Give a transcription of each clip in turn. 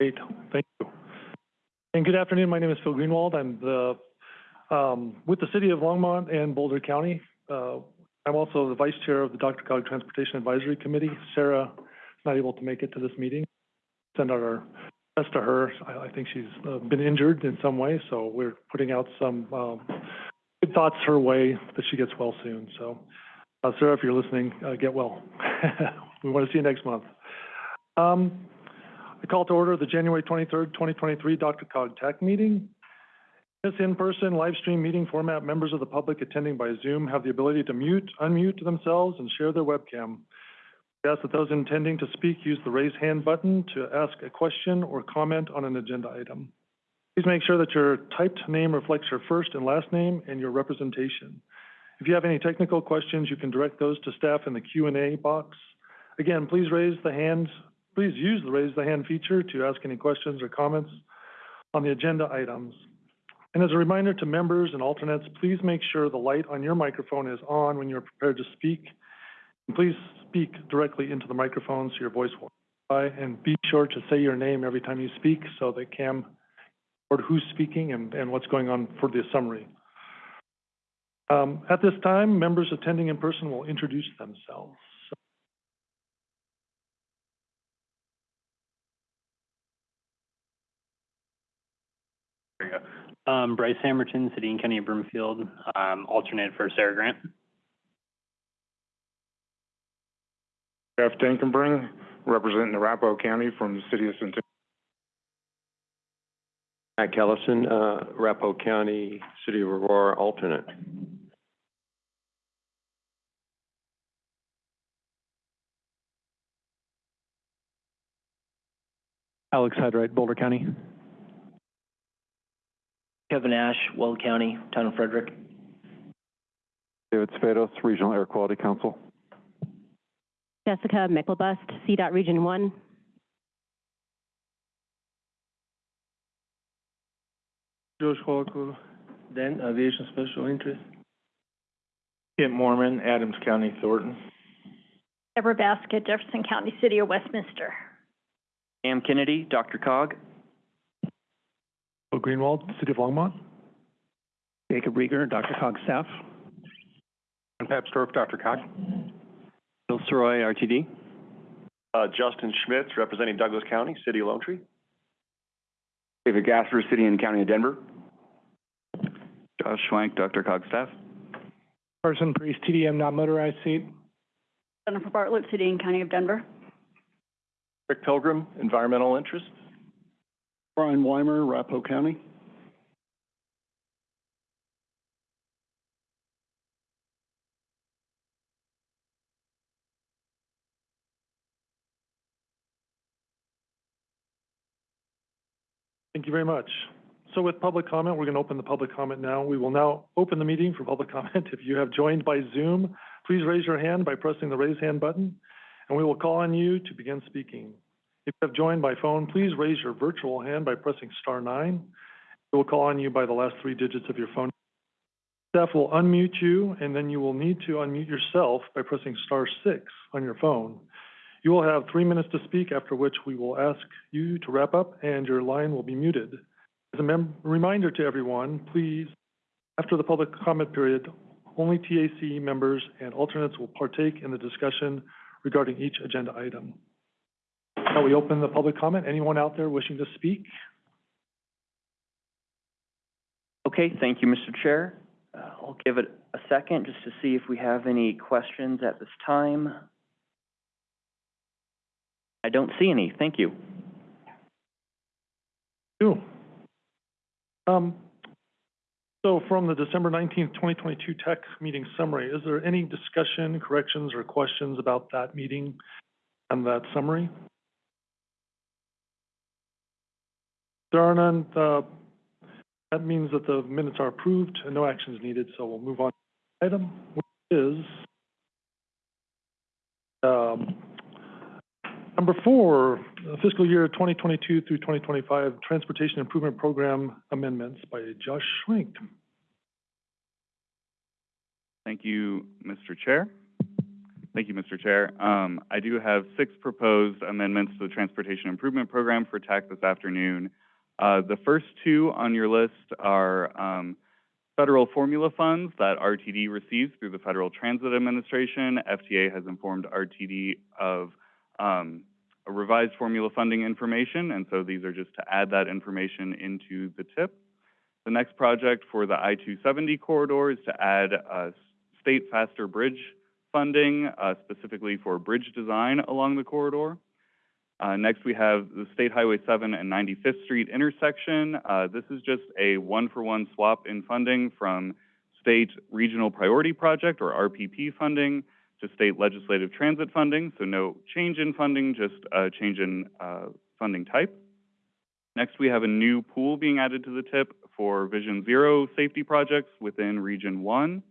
Great, thank you. And good afternoon, my name is Phil Greenwald. I'm the, um, with the City of Longmont and Boulder County. Uh, I'm also the Vice Chair of the DRCOG Transportation Advisory Committee. Sarah is not able to make it to this meeting. Send out our best to her. I, I think she's uh, been injured in some way, so we're putting out some, um, good thoughts her way that she gets well soon. So, uh, Sarah, if you're listening, uh, get well. we want to see you next month. Um, I call to order the January 23rd, 2023 DRCOG TAC meeting. This in-person live stream meeting format, members of the public attending by Zoom have the ability to mute, unmute themselves and share their webcam. We ask that those intending to speak use the raise hand button to ask a question or comment on an agenda item. Please make sure that your typed name reflects your first and last name and your representation. If you have any technical questions, you can direct those to staff in the Q&A box. Again, please raise the hand, please use the raise the hand feature to ask any questions or comments on the agenda items. And as a reminder to members and alternates, please make sure the light on your microphone is on when you're prepared to speak. And please speak directly into the microphone so your voice will and be sure to say your name every time you speak so that Cam or who's speaking and, and what's going on for the summary. Um, at this time, members attending in person will introduce themselves. Um, Bryce Hammerton, City and County of Broomfield, um, alternate for Sarah Grant. Jeff Dankenbring, representing Arapahoe County from the city of Centennial. Matt Kellison, uh, Arapahoe County, City of Aurora, alternate. Alex Hyde-Wright, Boulder County. Kevin Ash, Weld County, Town of Frederick. David Sabados, Regional Air Quality Council. Jessica Myklebust, CDOT Region One. Josh Holko. Then Aviation Special Interest. Kent Moorman, Adams County, Thornton. Deborah Baskett, Jefferson County, City of Westminster. Cam Kennedy, DRCOG. Phil Greenwald, City of Longmont. Jacob Riger, Dr. Cog staff. And Pep Stroke, DRCOG. Bill Sirois, RTD. Uh, Justin Schmitz, representing Douglas County, City of Lone Tree. David Gasper, City and County of Denver. Josh Schwenk, Dr. Cog staff. Carson Priest, TDM non-motorized seat. Jennifer Bartlett, City and County of Denver. Rick Pilgrim, Environmental Interest. Bryan Weimer, Arapahoe County. Thank you very much. So with public comment, we're going to open the public comment now. We will now open the meeting for public comment. If you have joined by Zoom, please raise your hand by pressing the raise hand button, and we will call on you to begin speaking. If you have joined by phone, please raise your virtual hand by pressing star nine. We will call on you by the last three digits of your phone. Staff will unmute you, and then you will need to unmute yourself by pressing star six on your phone. You will have three minutes to speak, after which we will ask you to wrap up and your line will be muted. As a reminder to everyone, please, after the public comment period, only TAC members and alternates will partake in the discussion regarding each agenda item. Now we open the public comment. Anyone out there wishing to speak? Okay, thank you, Mr. Chair. Uh, I'll give it a second just to see if we have any questions at this time. I don't see any. Thank you. You. Um, so from the December nineteenth, twenty twenty-two TAC meeting summary, is there any discussion, corrections, or questions about that meeting and that summary? There are none, that means that the minutes are approved and no action is needed, so we'll move on to the item, which is um, number four, fiscal year twenty twenty-two through twenty twenty-five Transportation Improvement Program amendments by Josh Schwenk. Thank you, Mr. Chair. Thank you, Mr. Chair. Um, I do have six proposed amendments to the Transportation Improvement Program for TAC this afternoon. Uh, the first two on your list are, um, federal formula funds that RTD receives through the Federal Transit Administration. FTA has informed RTD of, um, a revised formula funding information, and so these are just to add that information into the tip. The next project for the I-270 corridor is to add, uh, state FASTER bridge funding, uh, specifically for bridge design along the corridor. Uh, next, we have the State Highway 7 and 95th Street intersection. Uh, this is just a one-for-one swap in funding from state regional priority project, or RPP funding, to state legislative transit funding. So no change in funding, just a change in uh, funding type. Next, we have a new pool being added to the tip for Vision Zero safety projects within Region 1.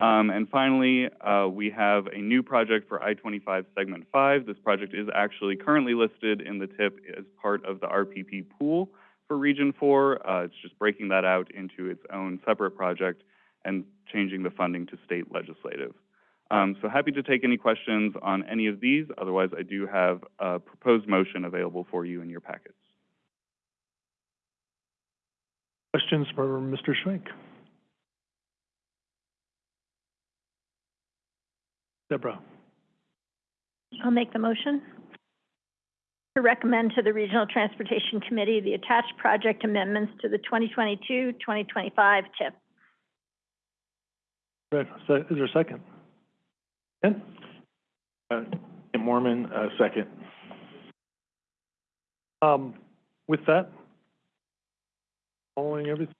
Um, and finally, uh, we have a new project for I-25 Segment 5. This project is actually currently listed in the TIP as part of the RPP pool for Region 4. Uh, it's just breaking that out into its own separate project and changing the funding to state legislative. Um, so happy to take any questions on any of these. Otherwise, I do have a proposed motion available for you in your packets. Questions for Mr. Schwenk? Deborah? I'll make the motion. To recommend to the Regional Transportation Committee the attached project amendments to the 2022-2025 TIP. Right, so is there a second? Ken? Uh, Tim Moorman, uh, second. Um, with that, following everything.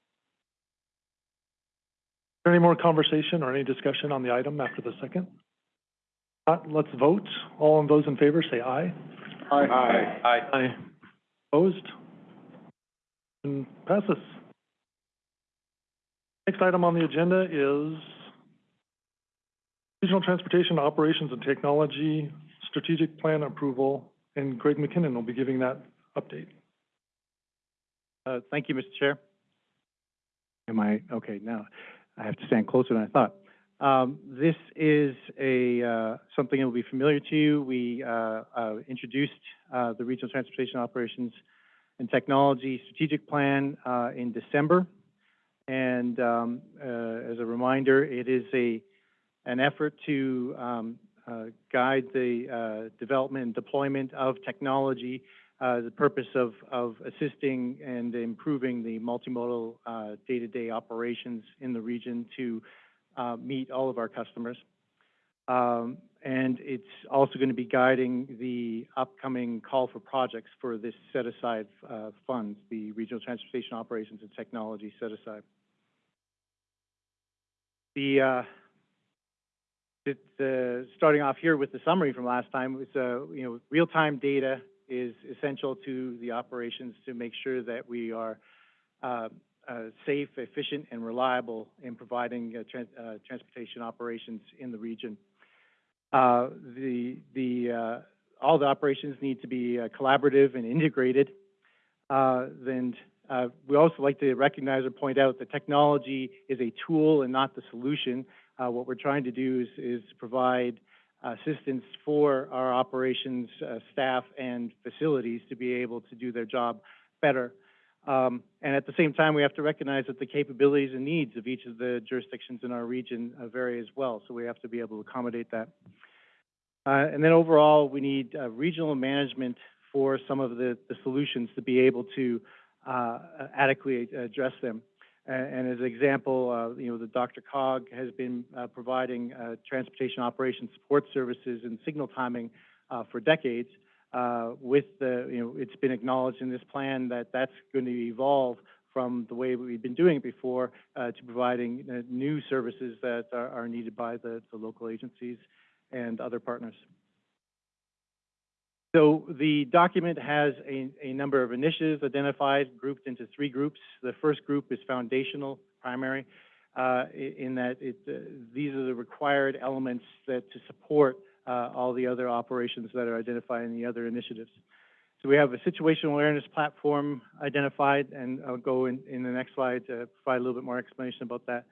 Any more conversation or any discussion on the item after the second? Not, let's vote. All of those in favor, say aye. Aye. Aye. Aye. Opposed? And passes. Next item on the agenda is Regional Transportation Operations and Technology Strategic Plan Approval, and Greg MacKinnon will be giving that update. Uh, thank you, Mr. Chair. Am I, okay, now, I have to stand closer than I thought. Um, this is a, uh, something that will be familiar to you. We, uh, uh, introduced, uh, the Regional Transportation Operations and Technology Strategic Plan, uh, in December. And, um, uh, as a reminder, it is a, an effort to, um, guide the, development and deployment of technology the purpose of, of assisting and improving the multimodal day-to-day operations in the region to meet all of our customers. Um, and it's also going to be guiding the upcoming call for projects for this set-aside uh, funds, the Regional Transportation Operations and Technology set-aside. The, uh, it, uh, starting off here with the summary from last time, was, uh, you know, real-time data is essential to the operations to make sure that we are uh, uh, safe, efficient, and reliable in providing uh, uh, transportation operations in the region. Uh, the the uh, all the operations need to be uh, collaborative and integrated. and we also like to recognize or point out that technology is a tool and not the solution. what we're trying to do is, is provide assistance for our operations uh, staff and facilities to be able to do their job better. Um, and at the same time, we have to recognize that the capabilities and needs of each of the jurisdictions in our region uh, vary as well, so we have to be able to accommodate that. Uh, and then overall, we need uh, regional management for some of the, the solutions to be able to uh, adequately address them. And as an example, uh, you know, the DRCOG has been uh, providing transportation operations support services and signal timing for decades. Uh, with the, you know, it's been acknowledged in this plan that that's going to evolve from the way we've been doing it before uh, to providing new services that are, are needed by the, the local agencies and other partners. So the document has a, a number of initiatives identified, grouped into three groups. The first group is foundational, primary, uh, in that it, uh, these are the required elements that to support uh, all the other operations that are identified in the other initiatives. So we have a situational awareness platform identified, and I'll go in, in the next slide to provide a little bit more explanation about that.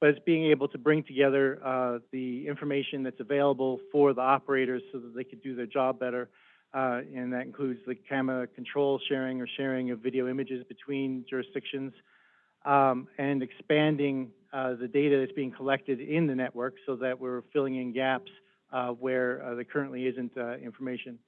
but it's being able to bring together, uh, the information that's available for the operators so that they could do their job better. Uh, and that includes the camera control sharing or sharing of video images between jurisdictions, um, and expanding, uh, the data that's being collected in the network so that we're filling in gaps, where, uh, there currently isn't, uh, information.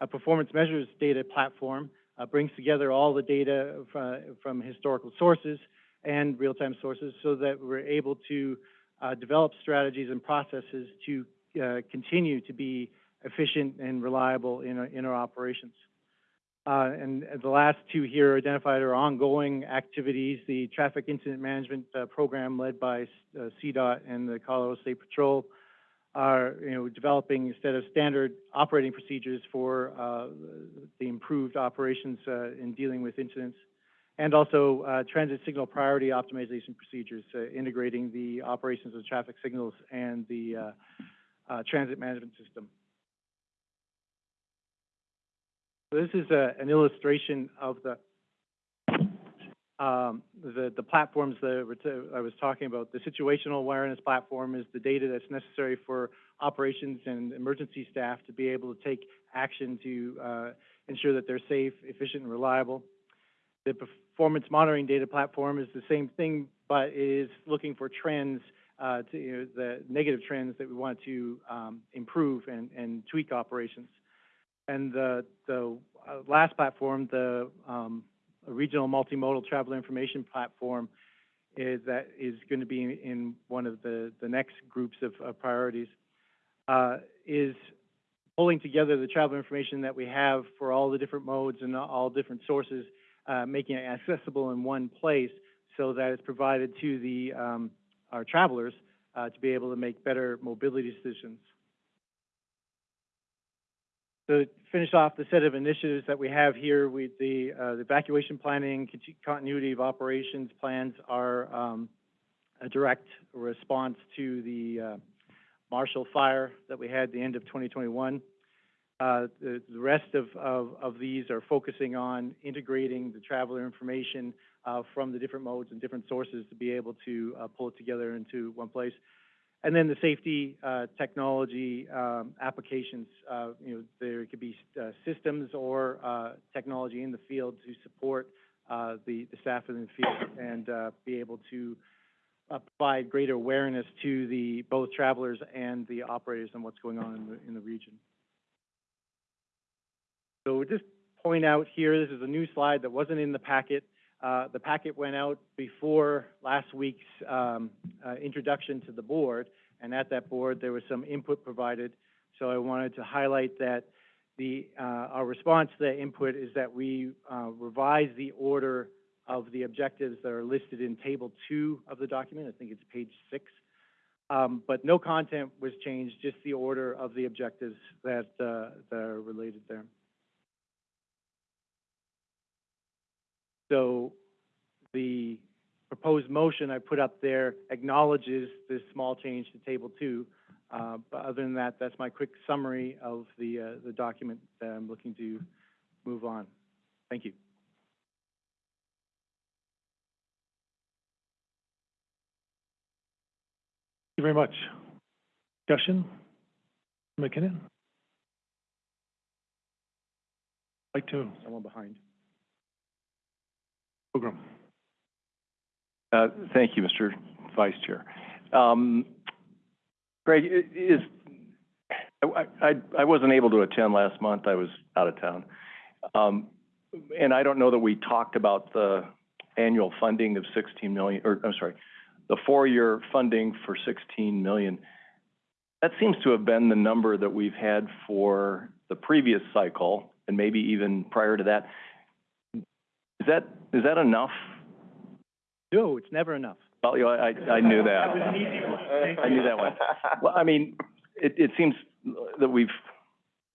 A performance measures data platform, uh, brings together all the data fr- from historical sources and real-time sources so that we're able to, uh, develop strategies and processes to, uh, continue to be efficient and reliable in our, in our operations. Uh, and and the last two here identified are ongoing activities, the traffic incident management, uh, program led by, uh, CDOT and the Colorado State Patrol are, you know, developing instead of standard operating procedures for, uh, the improved operations, uh, in dealing with incidents. And also, uh, transit signal priority optimization procedures, uh, integrating the operations of traffic signals and the, uh, uh, transit management system. So this is a, an illustration of the, um, the, the platforms that I was talking about. The situational awareness platform is the data that's necessary for operations and emergency staff to be able to take action to, uh, ensure that they're safe, efficient, and reliable. The performance monitoring data platform is the same thing, but is looking for trends, uh, to, you know, the negative trends that we want to, um, improve and, and tweak operations. And the, the uh, last platform, the, um, regional multimodal travel information platform, is that is going to be in, in one of the, the next groups of, of priorities, uh, is pulling together the travel information that we have for all the different modes and all different sources, uh, making it accessible in one place so that it's provided to the, um, our travelers, uh, to be able to make better mobility decisions. To finish off the set of initiatives that we have here, we, the, uh, the evacuation planning, continuity of operations plans are, um, a direct response to the, uh, Marshall Fire that we had at the end of twenty twenty-one. Uh, the, the rest of, of, of these are focusing on integrating the traveler information, uh, from the different modes and different sources to be able to, uh, pull it together into one place. And then the safety, uh, technology, um, applications, uh, you know, there could be, uh, systems or, uh, technology in the field to support, uh, the, the staff in the field and, uh, be able to, provide greater awareness to the, both travelers and the operators on what's going on in the, in the region. So just point out here, this is a new slide that wasn't in the packet. Uh, the packet went out before last week's, um, uh, introduction to the board, and at that board, there was some input provided. So I wanted to highlight that the, uh, our response to that input is that we, uh, revise the order of the objectives that are listed in table two of the document. I think it's page six. Um, but no content was changed, just the order of the objectives that, uh, that are related there. So the proposed motion I put up there acknowledges this small change to table two. Uh, but other than that, that's my quick summary of the, uh, the document that I'm looking to move on. Thank you. Thank you very much. Discussion? MacKinnon? Like to, Someone behind. Uh, Thank you, Mr. Vice Chair. Um, Greg, i- is, I, I, I wasn't able to attend last month, I was out of town. Um, and I don't know that we talked about the annual funding of sixteen million, or, I'm sorry, the four-year funding for sixteen million. That seems to have been the number that we've had for the previous cycle, and maybe even prior to that. Is that, is that enough? No, it's never enough. Well, you know, I, I knew that. That was an easy one. I knew that one. Well, I mean, it, it seems that we've,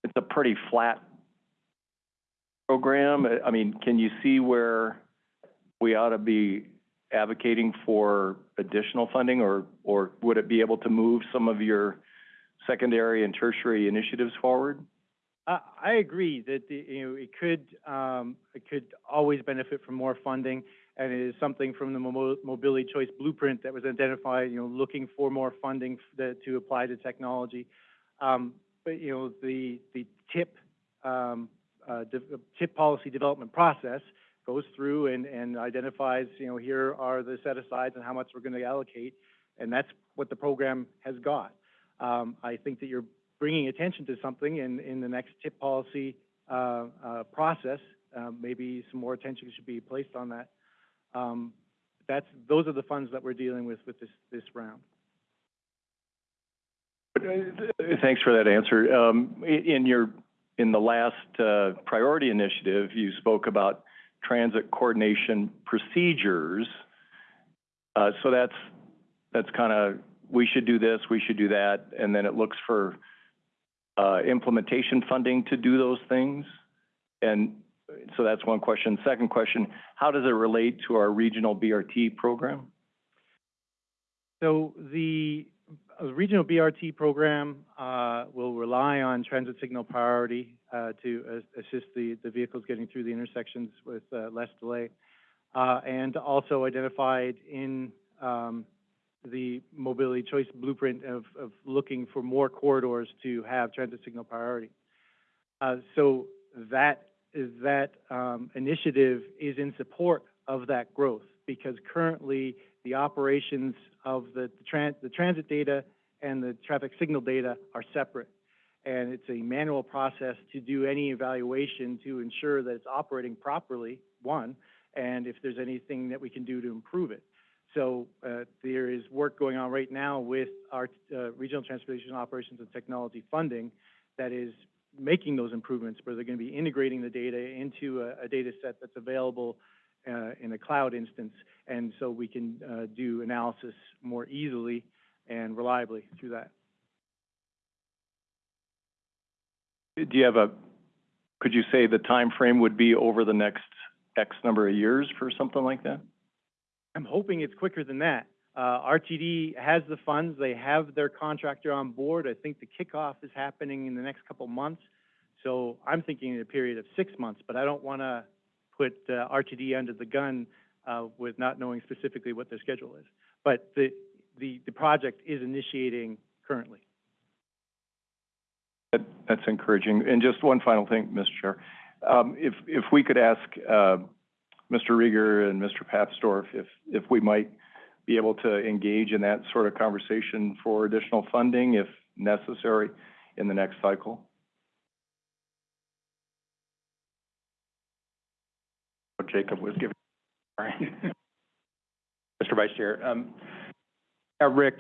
it's a pretty flat program. I mean, can you see where we ought to be advocating for additional funding, or, or would it be able to move some of your secondary and tertiary initiatives forward? I, I agree that, the, you know, it could, um, it could always benefit from more funding. and it is something from the Mo- Mobility Choice Blueprint that was identified, you know, looking for more funding that, to apply to technology. Um, but, you know, the, the TIP, um, uh, TIP policy development process goes through and, and identifies, you know, here are the set-asides and how much we're gonna allocate, and that's what the program has got. Um, I think that you're bringing attention to something in, in the next TIP policy, uh, uh, process. Uh, maybe some more attention should be placed on that. Um, that's, those are the funds that we're dealing with with this, this round. Thanks for that answer. Um, in your, in the last, uh, priority initiative, you spoke about transit coordination procedures. Uh, so that's, that's kind of, we should do this, we should do that, and then it looks for, uh, implementation funding to do those things. And so that's one question. Second question, how does it relate to our regional BRT program? So the uh, regional BRT program uh, will rely on transit signal priority uh, to assist the, the vehicles getting through the intersections with uh, less delay. Uh, And also identified in um, the mobility choice blueprint of, of looking for more corridors to have transit signal priority. Uh, So that, is that um, initiative is in support of that growth because currently the operations of the tran- the transit data and the traffic signal data are separate. And it's a manual process to do any evaluation to ensure that it's operating properly, one, and if there's anything that we can do to improve it. So, uh, there is work going on right now with our, uh, Regional Transportation Operations and Technology funding that is making those improvements, where they're gonna be integrating the data into a, a data set that's available, uh, in a cloud instance, and so we can, uh, do analysis more easily and reliably through that. Do you have a, could you say the time frame would be over the next X number of years for something like that? I'm hoping it's quicker than that. Uh, RTD has the funds, they have their contractor on board. I think the kickoff is happening in the next couple months. So I'm thinking in a period of six months, but I don't wanna put, uh, RTD under the gun, uh, with not knowing specifically what their schedule is. But the, the, the project is initiating currently. That, that's encouraging. And just one final thing, Mr. Chair. Um, if, if we could ask, uh, Mr. Riger and Mr. Papsdorf if, if we might be able to engage in that sort of conversation for additional funding if necessary in the next cycle. Jacob was giving. Mr. Vice Chair, um, uh, Rick,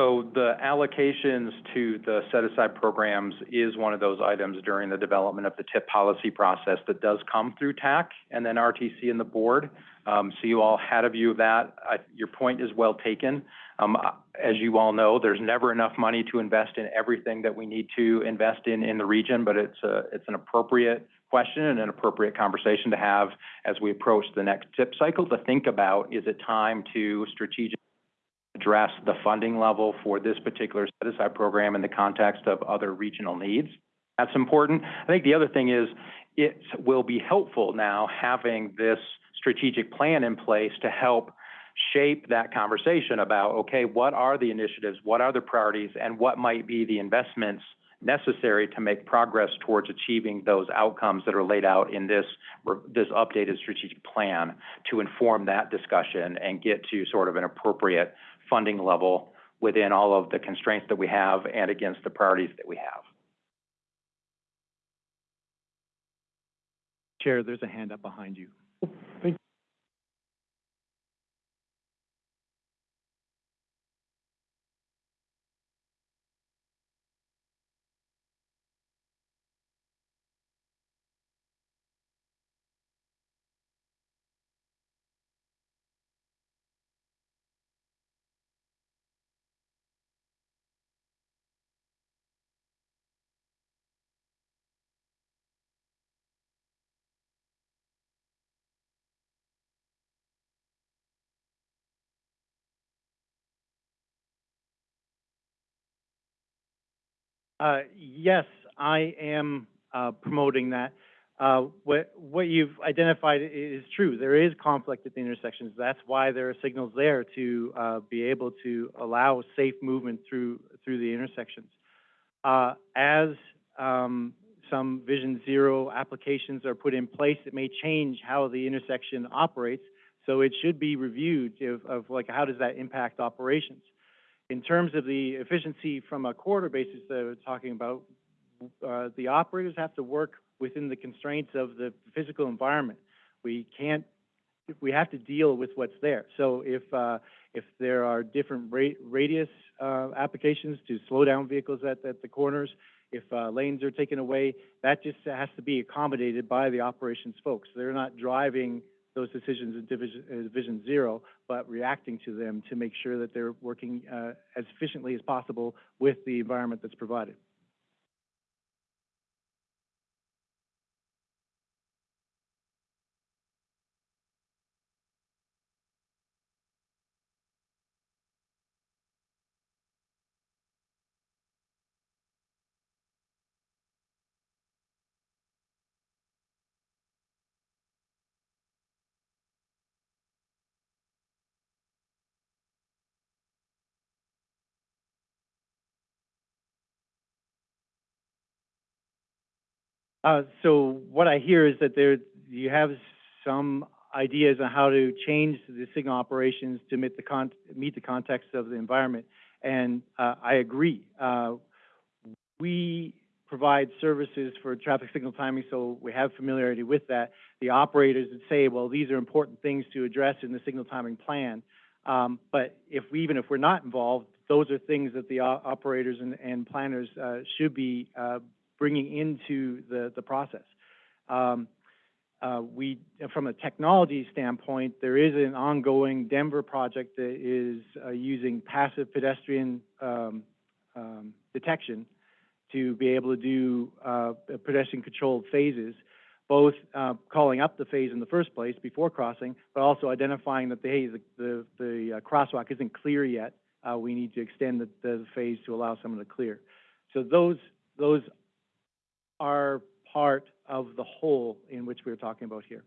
so the allocations to the set-aside programs is one of those items during the development of the TIP policy process that does come through TAC and then RTC and the board. Um, so you all had a view of that. I, your point is well taken. Um, as you all know, there's never enough money to invest in everything that we need to invest in in the region, but it's a, it's an appropriate question and an appropriate conversation to have as we approach the next TIP cycle to think about, is it time to strategically address the funding level for this particular set-aside program in the context of other regional needs? That's important. I think the other thing is, it will be helpful now having this strategic plan in place to help shape that conversation about, okay, what are the initiatives, what are the priorities, and what might be the investments necessary to make progress towards achieving those outcomes that are laid out in this, this updated strategic plan to inform that discussion and get to sort of an appropriate funding level within all of the constraints that we have and against the priorities that we have. Chair, there's a hand up behind you. Uh, yes, I am, uh, promoting that. Uh, what, what you've identified is true. There is conflict at the intersections. That's why there are signals there to, uh, be able to allow safe movement through, through the intersections. Uh, as, um, some Vision Zero applications are put in place, it may change how the intersection operates. So it should be reviewed of, of like, how does that impact operations? In terms of the efficiency from a corridor basis that we're talking about, uh, the operators have to work within the constraints of the physical environment. We can't, we have to deal with what's there. So if, uh, if there are different ra- radius, uh, applications to slow down vehicles at, at the corners, if, uh, lanes are taken away, that just has to be accommodated by the operations folks. They're not driving those decisions in Division, uh, Division Zero, but reacting to them to make sure that they're working, uh, as efficiently as possible with the environment that's provided. Uh, so what I hear is that there, you have some ideas on how to change the signal operations to meet the con, meet the context of the environment. And, uh, I agree. Uh, we provide services for traffic signal timing, so we have familiarity with that. The operators would say, well, these are important things to address in the signal timing plan. Um, but if we, even if we're not involved, those are things that the operators and, and planners, uh, should be, uh, bringing into the, the process. Um, uh, we, from a technology standpoint, there is an ongoing Denver project that is, uh, using passive pedestrian, um, um, detection to be able to do, uh, pedestrian-controlled phases, both, calling up the phase in the first place before crossing, but also identifying that, the, hey, the, crosswalk isn't clear yet. We need to extend the, the phase to allow someone to clear. So those, those are part of the whole in which we're talking about here.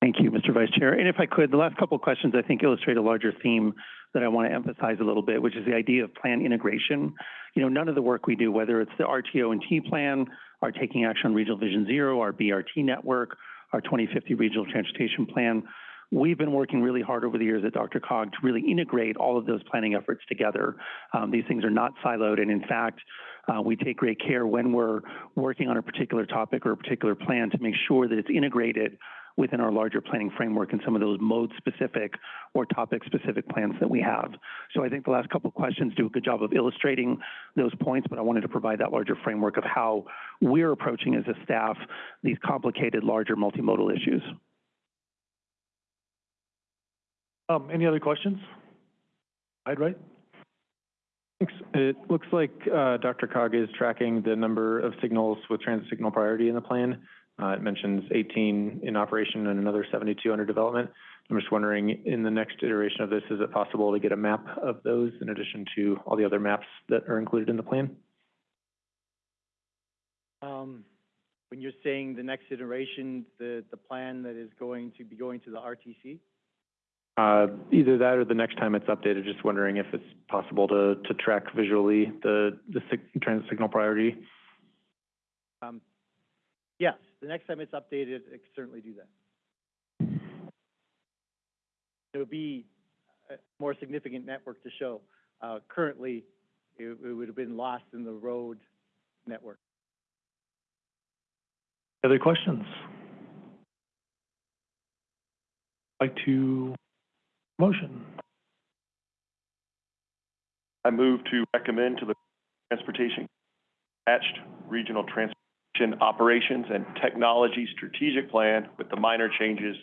Thank you, Mr. Vice Chair. And if I could, the last couple of questions, I think, illustrate a larger theme that I want to emphasize a little bit, which is the idea of plan integration. You know, none of the work we do, whether it's the RTO and T plan, our Taking Action on Regional Vision Zero, our BRT network, our 2050 Regional Transportation Plan, we've been working really hard over the years at DRCOG to really integrate all of those planning efforts together. Um, these things are not siloed, and in fact, uh, we take great care when we're working on a particular topic or a particular plan to make sure that it's integrated within our larger planning framework and some of those mode-specific or topic-specific plans that we have. So I think the last couple questions do a good job of illustrating those points, but I wanted to provide that larger framework of how we're approaching as a staff these complicated, larger multimodal issues. Um, any other questions? I'd right? Thanks. It looks like uh, DRCOG is tracking the number of signals with transit signal priority in the plan. Uh, It mentions 18 in operation and another 72 under development. I'm just wondering, in the next iteration of this, is it possible to get a map of those in addition to all the other maps that are included in the plan? Um, when you're saying the next iteration, the, the plan that is going to be going to the RTC? Uh, Either that or the next time it's updated, just wondering if it's possible to, to track visually the, the sig- transit signal priority. Um, yes, the next time it's updated, it can certainly do that. It would be a more significant network to show. Uh, currently, it, it would have been lost in the road network. Other questions? I'd Like to, motion? I move to recommend to the Transportation attached Regional Transportation Operations and Technology Strategic Plan with the minor changes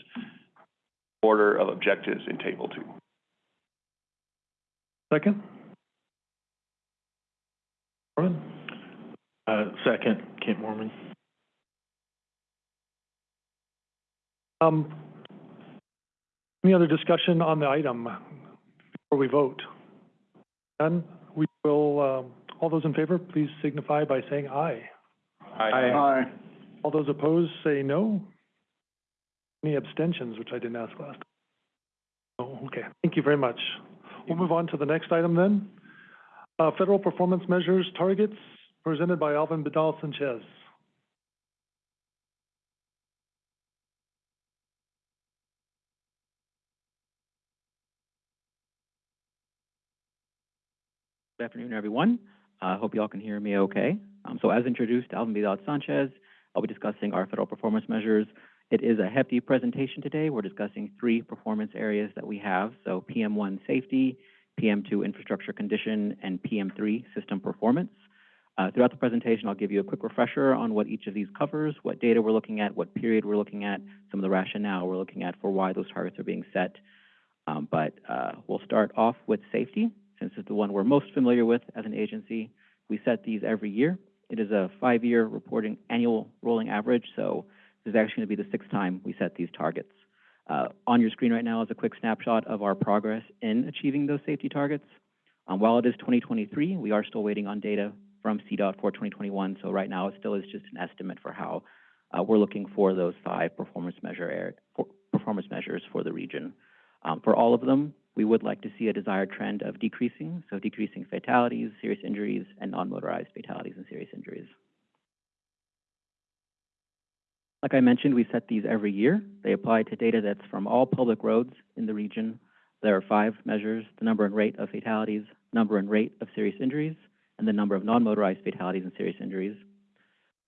order of objectives in Table Two. Second? Moorman? Uh, second, Kent Moorman. Um, any other discussion on the item before we vote? None? We will, um, all those those in favor, please signify by saying aye. Aye. All those opposed, say no. Any abstentions, which I didn't ask last? Oh, okay, thank you very much. We'll move on to the next item then. Uh, federal performance measures targets presented by Alvin Vidal Sanchez. Good afternoon, everyone. I hope you all can hear me okay. Um, so as introduced, Alvin Vidal Sanchez, I'll be discussing our federal performance measures. It is a hefty presentation today. We're discussing three performance areas that we have. So PM1 safety, PM2 infrastructure condition, and PM3 system performance. Uh, throughout the presentation, I'll give you a quick refresher on what each of these covers, what data we're looking at, what period we're looking at, some of the rationale we're looking at for why those targets are being set. Um, but uh, we'll start off with safety, since it's the one we're most familiar with as an agency. We set these every year. It is a five-year reporting annual rolling average, so this is actually going to be the sixth time we set these targets. Uh, on your screen right now is a quick snapshot of our progress in achieving those safety targets. Um, while it is 2023, we are still waiting on data from CDOT for 2021, so right now it still is just an estimate for how uh, we're looking for those five performance measure for performance measures for the region. Um, for all of them, we would like to see a desired trend of decreasing, so decreasing fatalities, serious injuries, and non-motorized fatalities and serious injuries. Like I mentioned, we set these every year. They apply to data that's from all public roads in the region. There are five measures, the number and rate of fatalities, number and rate of serious injuries, and the number of non-motorized fatalities and serious injuries.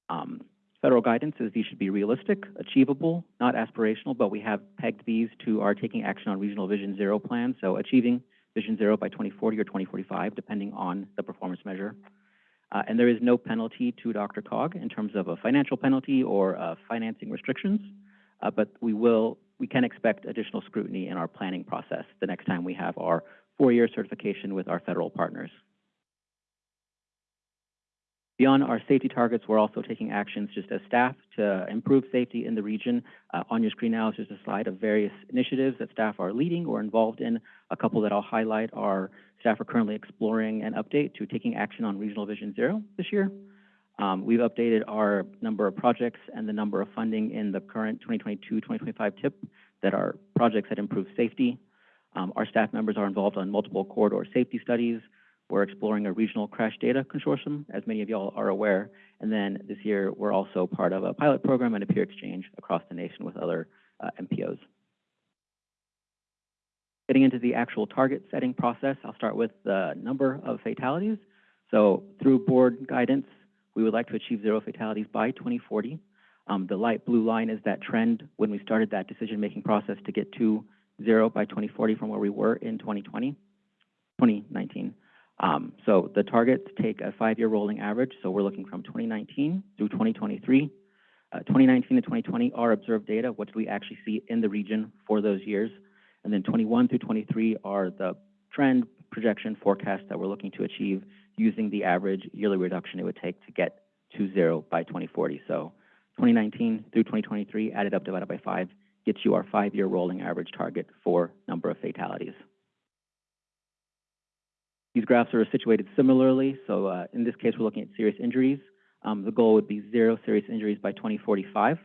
Um, federal guidance is these should be realistic, achievable, not aspirational, but we have pegged these to our Taking Action on Regional Vision Zero plan, so achieving Vision Zero by 2040 or 2045, depending on the performance measure. Uh, and there is no penalty to DRCOG in terms of a financial penalty or uh, financing restrictions, uh, but we will, we can expect additional scrutiny in our planning process the next time we have our four-year certification with our federal partners. Beyond our safety targets, we're also taking actions just as staff to improve safety in the region. Uh, on your screen now is just a slide of various initiatives that staff are leading or involved in. A couple that I'll highlight are staff are currently exploring an update to taking action on Regional Vision Zero this year. Um, we've updated our number of projects and the number of funding in the current 2022-2025 TIP that are projects that improve safety. Um, our staff members are involved on multiple corridor safety studies, we're exploring a regional crash data consortium, as many of y'all are aware. And then this year, we're also part of a pilot program and a peer exchange across the nation with other uh, MPOs. Getting into the actual target setting process, I'll start with the number of fatalities. So through board guidance, we would like to achieve zero fatalities by 2040. Um, the light blue line is that trend when we started that decision-making process to get to zero by 2040 from where we were in 2020, 2019. Um, so the targets take a five-year rolling average, so we're looking from 2019 through 2023. Uh, 2019 to 2020 are observed data. What do we actually see in the region for those years? And then 21 through 23 are the trend projection forecast that we're looking to achieve using the average yearly reduction it would take to get to zero by 2040. So 2019 through 2023 added up divided by five gets you our five-year rolling average target for number of fatalities. These graphs are situated similarly. So uh, in this case, we're looking at serious injuries. Um, the goal would be zero serious injuries by 2045.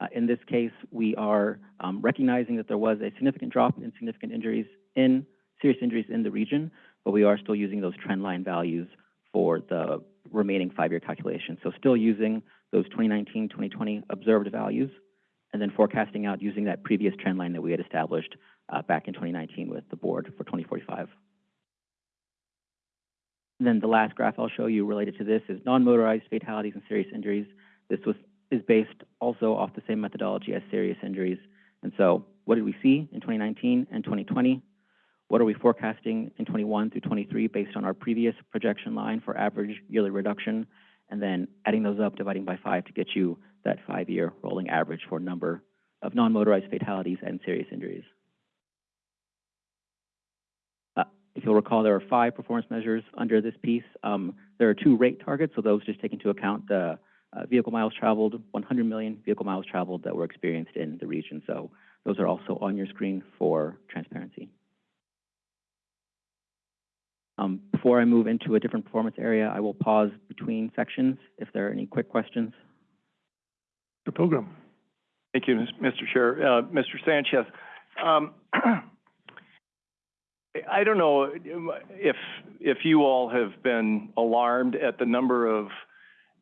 Uh, in this case, we are um, recognizing that there was a significant drop in significant injuries in serious injuries in the region, but we are still using those trend line values for the remaining five-year calculation. So still using those 2019, 2020 observed values, and then forecasting out using that previous trend line that we had established uh, back in 2019 with the board for 2045. Then the last graph I'll show you related to this is non-motorized fatalities and serious injuries. This was is based also off the same methodology as serious injuries. And so what did we see in 2019 and 2020? What are we forecasting in 21 through 23 based on our previous projection line for average yearly reduction? And then adding those up, dividing by five to get you that five-year rolling average for number of non-motorized fatalities and serious injuries. If you'll recall, there are five performance measures under this piece. Um, there are two rate targets, so those just take into account the uh, vehicle miles traveled, 100 million vehicle miles traveled that were experienced in the region. So those are also on your screen for transparency. Um, before I move into a different performance area, I will pause between sections if there are any quick questions. Mr. Pilgrim. Thank you, Mr. Chair. Uh, Mr. Sanchez, um, I don't know if, if you all have been alarmed at the number of,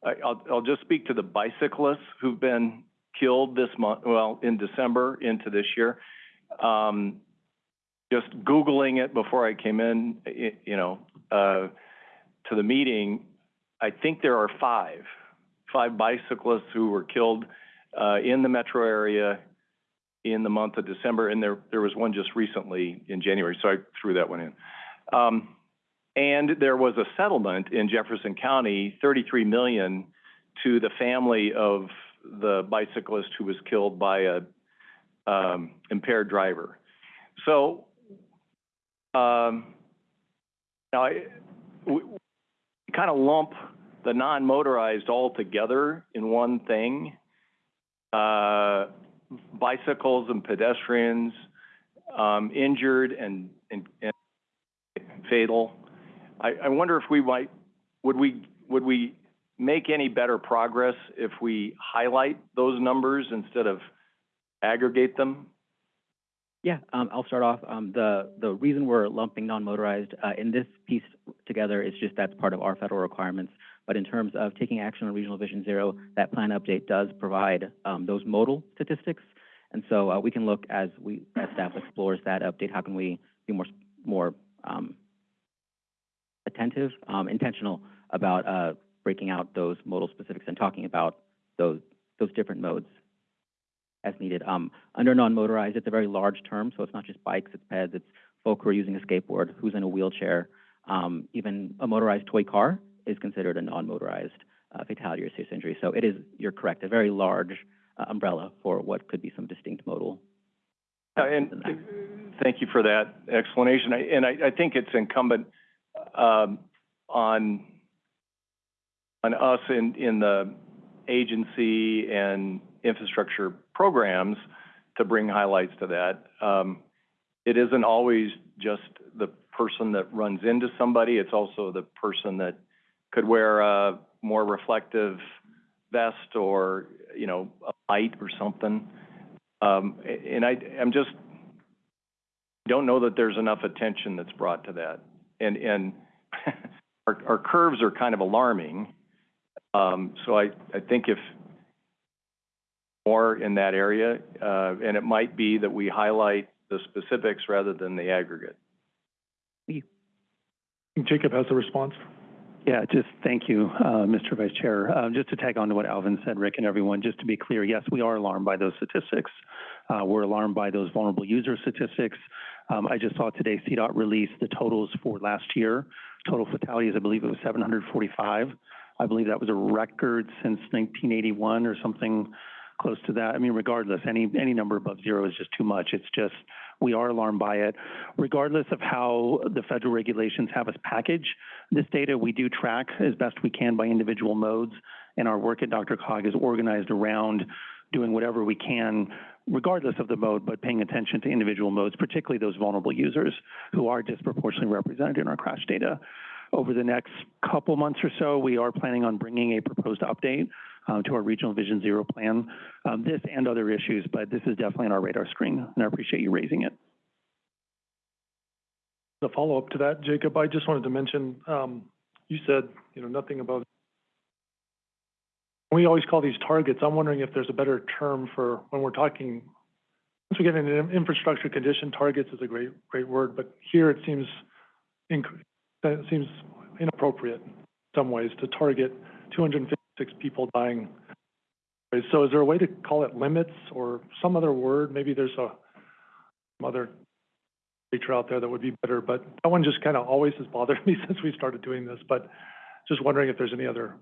I'll, I'll just speak to the bicyclists who've been killed this month, well, in December into this year. Um, just Googling it before I came in, you know, uh, to the meeting, I think there are five, five bicyclists who were killed, uh, in the metro area in the month of December, and there, there was one just recently in January, so I threw that one in. Um, and there was a settlement in Jefferson County, thirty-three million, to the family of the bicyclist who was killed by a, um, impaired driver. So, um, now, I, we, kind of lump the non-motorized all together in one thing. Uh, bicycles and pedestrians, um, injured and, and, and fatal. I, I wonder if we might, would we, would we make any better progress if we highlight those numbers instead of aggregate them? Yeah, um, I'll start off. Um, the, the reason we're lumping non-motorized, uh, in this piece together is just that's part of our federal requirements. But in terms of taking action on Regional Vision Zero, that plan update does provide, um, those modal statistics. And so, uh, we can look as we, as staff explores that update, how can we be more, more, um, attentive, um, intentional about, uh, breaking out those modal specifics and talking about those, those different modes as needed. Um, under non-motorized, it's a very large term, so it's not just bikes, it's peds, it's folk who are using a skateboard, who's in a wheelchair. Um, even a motorized toy car is considered a non-motorized uh, fatality or serious injury. So it is, you're correct, a very large uh, umbrella for what could be some distinct modal. Uh, And thank you for that explanation. I- And I, I think it's incumbent um, on, on us in, in the agency and infrastructure programs to bring highlights to that. Um, It isn't always just the person that runs into somebody, it's also the person that could wear a more reflective vest or, you know, a light or something. Um, and I, I'm just, don't know that there's enough attention that's brought to that. And, and our, our curves are kind of alarming. Um, so I, I think if more in that area, uh, and it might be that we highlight the specifics rather than the aggregate. Jacob has a response. Yeah, just thank you, uh, Mr. Vice Chair. Uh, just to tag on to what Alvin said, Rick and everyone, just to be clear, yes, we are alarmed by those statistics. Uh, we're alarmed by those vulnerable user statistics. Um, I just saw today CDOT release the totals for last year. Total fatalities, I believe it was 745. I believe that was a record since 1981 or something close to that. I mean, regardless, any, any number above zero is just too much. It's just, we are alarmed by it. Regardless of how the federal regulations have us package this data, we do track as best we can by individual modes, and our work at DRCOG is organized around doing whatever we can, regardless of the mode, but paying attention to individual modes, particularly those vulnerable users who are disproportionately represented in our crash data. Over the next couple months or so, we are planning on bringing a proposed update uh, to our Regional Vision Zero plan, um, this and other issues, but this is definitely on our radar screen, and I appreciate you raising it. The follow-up to that, Jacob, I just wanted to mention, um, you said, you know, nothing about, we always call these targets. I'm wondering if there's a better term for when we're talking, once we get into infrastructure condition, targets is a great, great word, but here it seems, it seems inappropriate in some ways to target 256 people dying. So is there a way to call it limits or some other word? Maybe there's a, other feature out there that would be better, but that one just kind of always has bothered me since we started doing this, but just wondering if there's any other.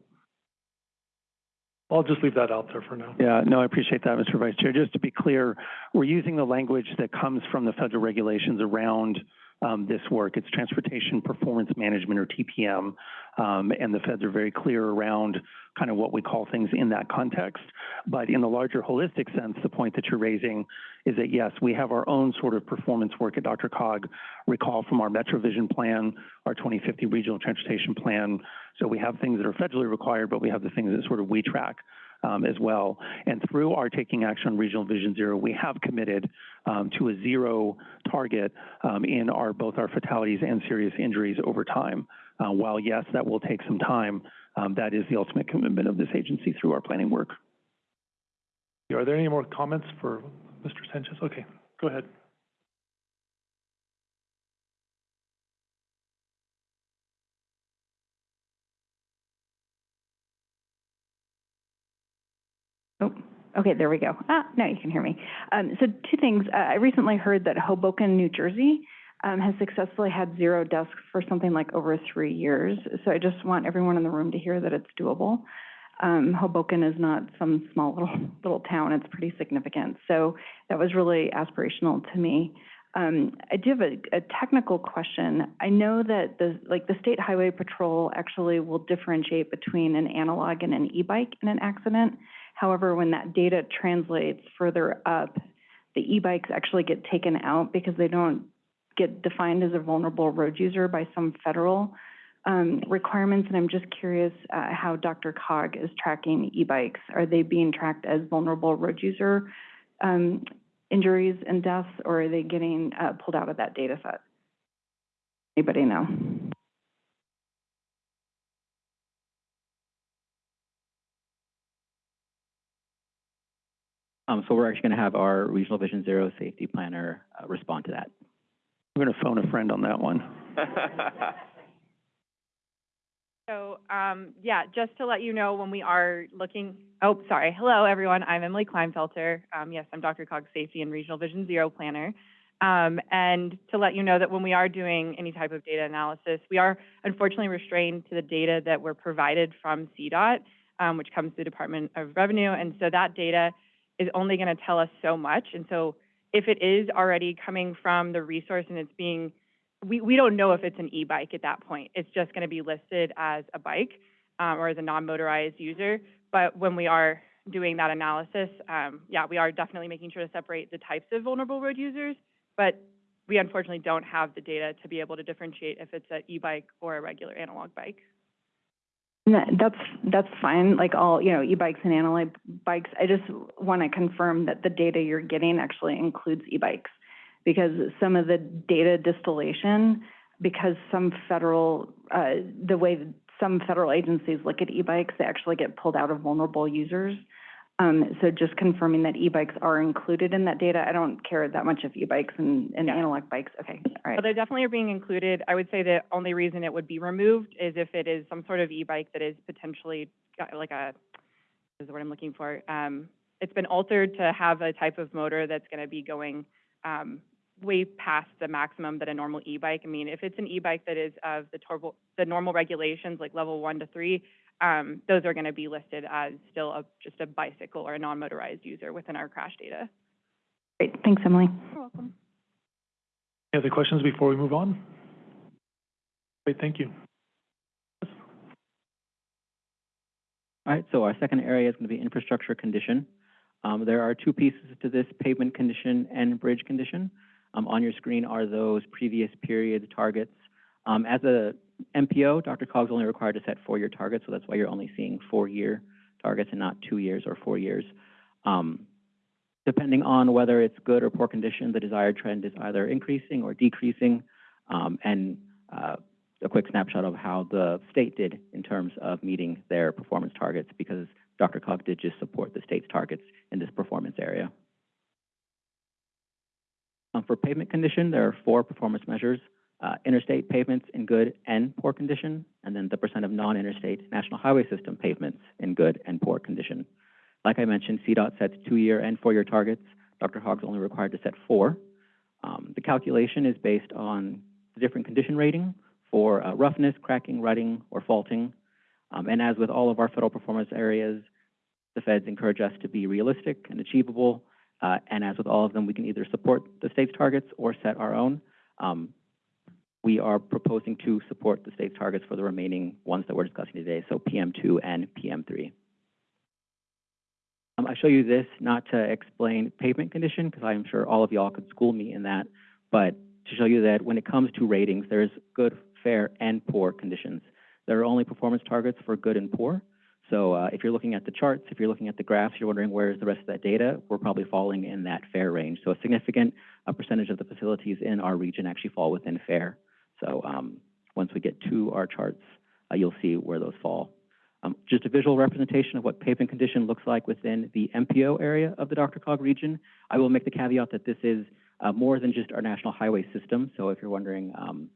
I'll just leave that out there for now. Yeah, no, I appreciate that, Mr. Vice Chair. Just to be clear, we're using the language that comes from the federal regulations around um, this work. It's Transportation Performance Management, or TPM, um, and the feds are very clear around kind of what we call things in that context. But in the larger holistic sense, the point that you're raising is that, yes, we have our own sort of performance work at DRCOG. Recall from our MetroVision plan, our 2050 Regional Transportation Plan. So we have things that are federally required, but we have the things that sort of we track um, as well. And through our taking action on Regional Vision Zero, we have committed um, to a zero target um, in our both our fatalities and serious injuries over time. Uh, while yes, that will take some time, um, that is the ultimate commitment of this agency through our planning work. Are there any more comments for Mr. Sanchez? Okay, go ahead. Okay, there we go. Ah, now you can hear me. Um, so two things. Uh, I recently heard that Hoboken, New Jersey, um, has successfully had zero deaths for something like over three years. So I just want everyone in the room to hear that it's doable. Um, Hoboken is not some small little little town; it's pretty significant. So that was really aspirational to me. Um, I do have a, a technical question. I know that the like the state highway patrol actually will differentiate between an analog and an e-bike in an accident. However, when that data translates further up, the e-bikes actually get taken out because they don't get defined as a vulnerable road user by some federal um, requirements. And I'm just curious uh, how DRCOG is tracking e-bikes. Are they being tracked as vulnerable road user um, injuries and deaths, or are they getting uh, pulled out of that data set? Anybody know? Um, so we're actually going to have our Regional Vision Zero safety planner uh, respond to that. I'm going to phone a friend on that one. So, um, yeah, just to let you know, when we are looking, oh, sorry. Hello, everyone. I'm Emily Kleinfelter. Um, yes, I'm DRCOG's Safety and Regional Vision Zero Planner. Um, and to let you know that when we are doing any type of data analysis, we are unfortunately restrained to the data that we're provided from CDOT, um, which comes through the Department of Revenue. And so that data is only going to tell us so much. And so if it is already coming from the resource and it's being, we, we don't know if it's an e-bike at that point. It's just going to be listed as a bike um, or as a non-motorized user. But when we are doing that analysis, um, yeah, we are definitely making sure to separate the types of vulnerable road users. But we unfortunately don't have the data to be able to differentiate if it's an e-bike or a regular analog bike. No, That's, that's fine, like all, you know, e-bikes and analog bikes. I just want to confirm that the data you're getting actually includes e-bikes. Because some of the data distillation, because some federal, uh, the way some federal agencies look at e-bikes, they actually get pulled out of vulnerable users. Um, so just confirming that e-bikes are included in that data. I don't care that much if e-bikes and, and analog bikes. Okay, all right. Well, they definitely are being included. I would say the only reason it would be removed is if it is some sort of e-bike that is potentially like a, what is the word I'm looking for? Um, it's been altered to have a type of motor that's going to be going um, way past the maximum that a normal e-bike. I mean, if it's an e-bike that is of the turbo, the normal regulations, like level one to three, um, those are going to be listed as still a, just a bicycle or a non-motorized user within our crash data. Great, thanks, Emily. You're welcome. Any other questions before we move on? Great, thank you. All right, so our second area is going to be infrastructure condition. Um, there are two pieces to this, pavement condition and bridge condition. Um, on your screen are those previous period targets. Um, as a MPO, DRCOG's only required to set four-year targets, so that's why you're only seeing four-year targets and not two years or four years. Um, depending on whether it's good or poor condition, the desired trend is either increasing or decreasing. Um, and uh, a quick snapshot of how the state did in terms of meeting their performance targets, because DRCOG did just support the state's targets in this performance area. Um, for pavement condition, there are four performance measures uh, interstate pavements in good and poor condition, and then the percent of non-interstate national highway system pavements in good and poor condition. Like I mentioned, CDOT sets two-year and four-year targets. DRCOG's only required to set four. Um, the calculation is based on the different condition rating for uh, roughness, cracking, rutting, or faulting. Um, and as with all of our federal performance areas, the feds encourage us to be realistic and achievable. Uh, and as with all of them, we can either support the state's targets or set our own. Um, we are proposing to support the state's targets for the remaining ones that we're discussing today, so PM2 and PM3. Um, I show you this not to explain pavement condition, because I'm sure all of y'all could school me in that, but to show you that when it comes to ratings, there's good, fair, and poor conditions. There are only performance targets for good and poor. So uh, if you're looking at the charts, if you're looking at the graphs, you're wondering where's the rest of that data, we're probably falling in that fair range. So a significant uh, percentage of the facilities in our region actually fall within fair. So um, once we get to our charts, uh, you'll see where those fall. Um, just a visual representation of what pavement condition looks like within the MPO area of the DRCOG region. I will make the caveat that this is uh, more than just our national highway system. So if you're wondering, um,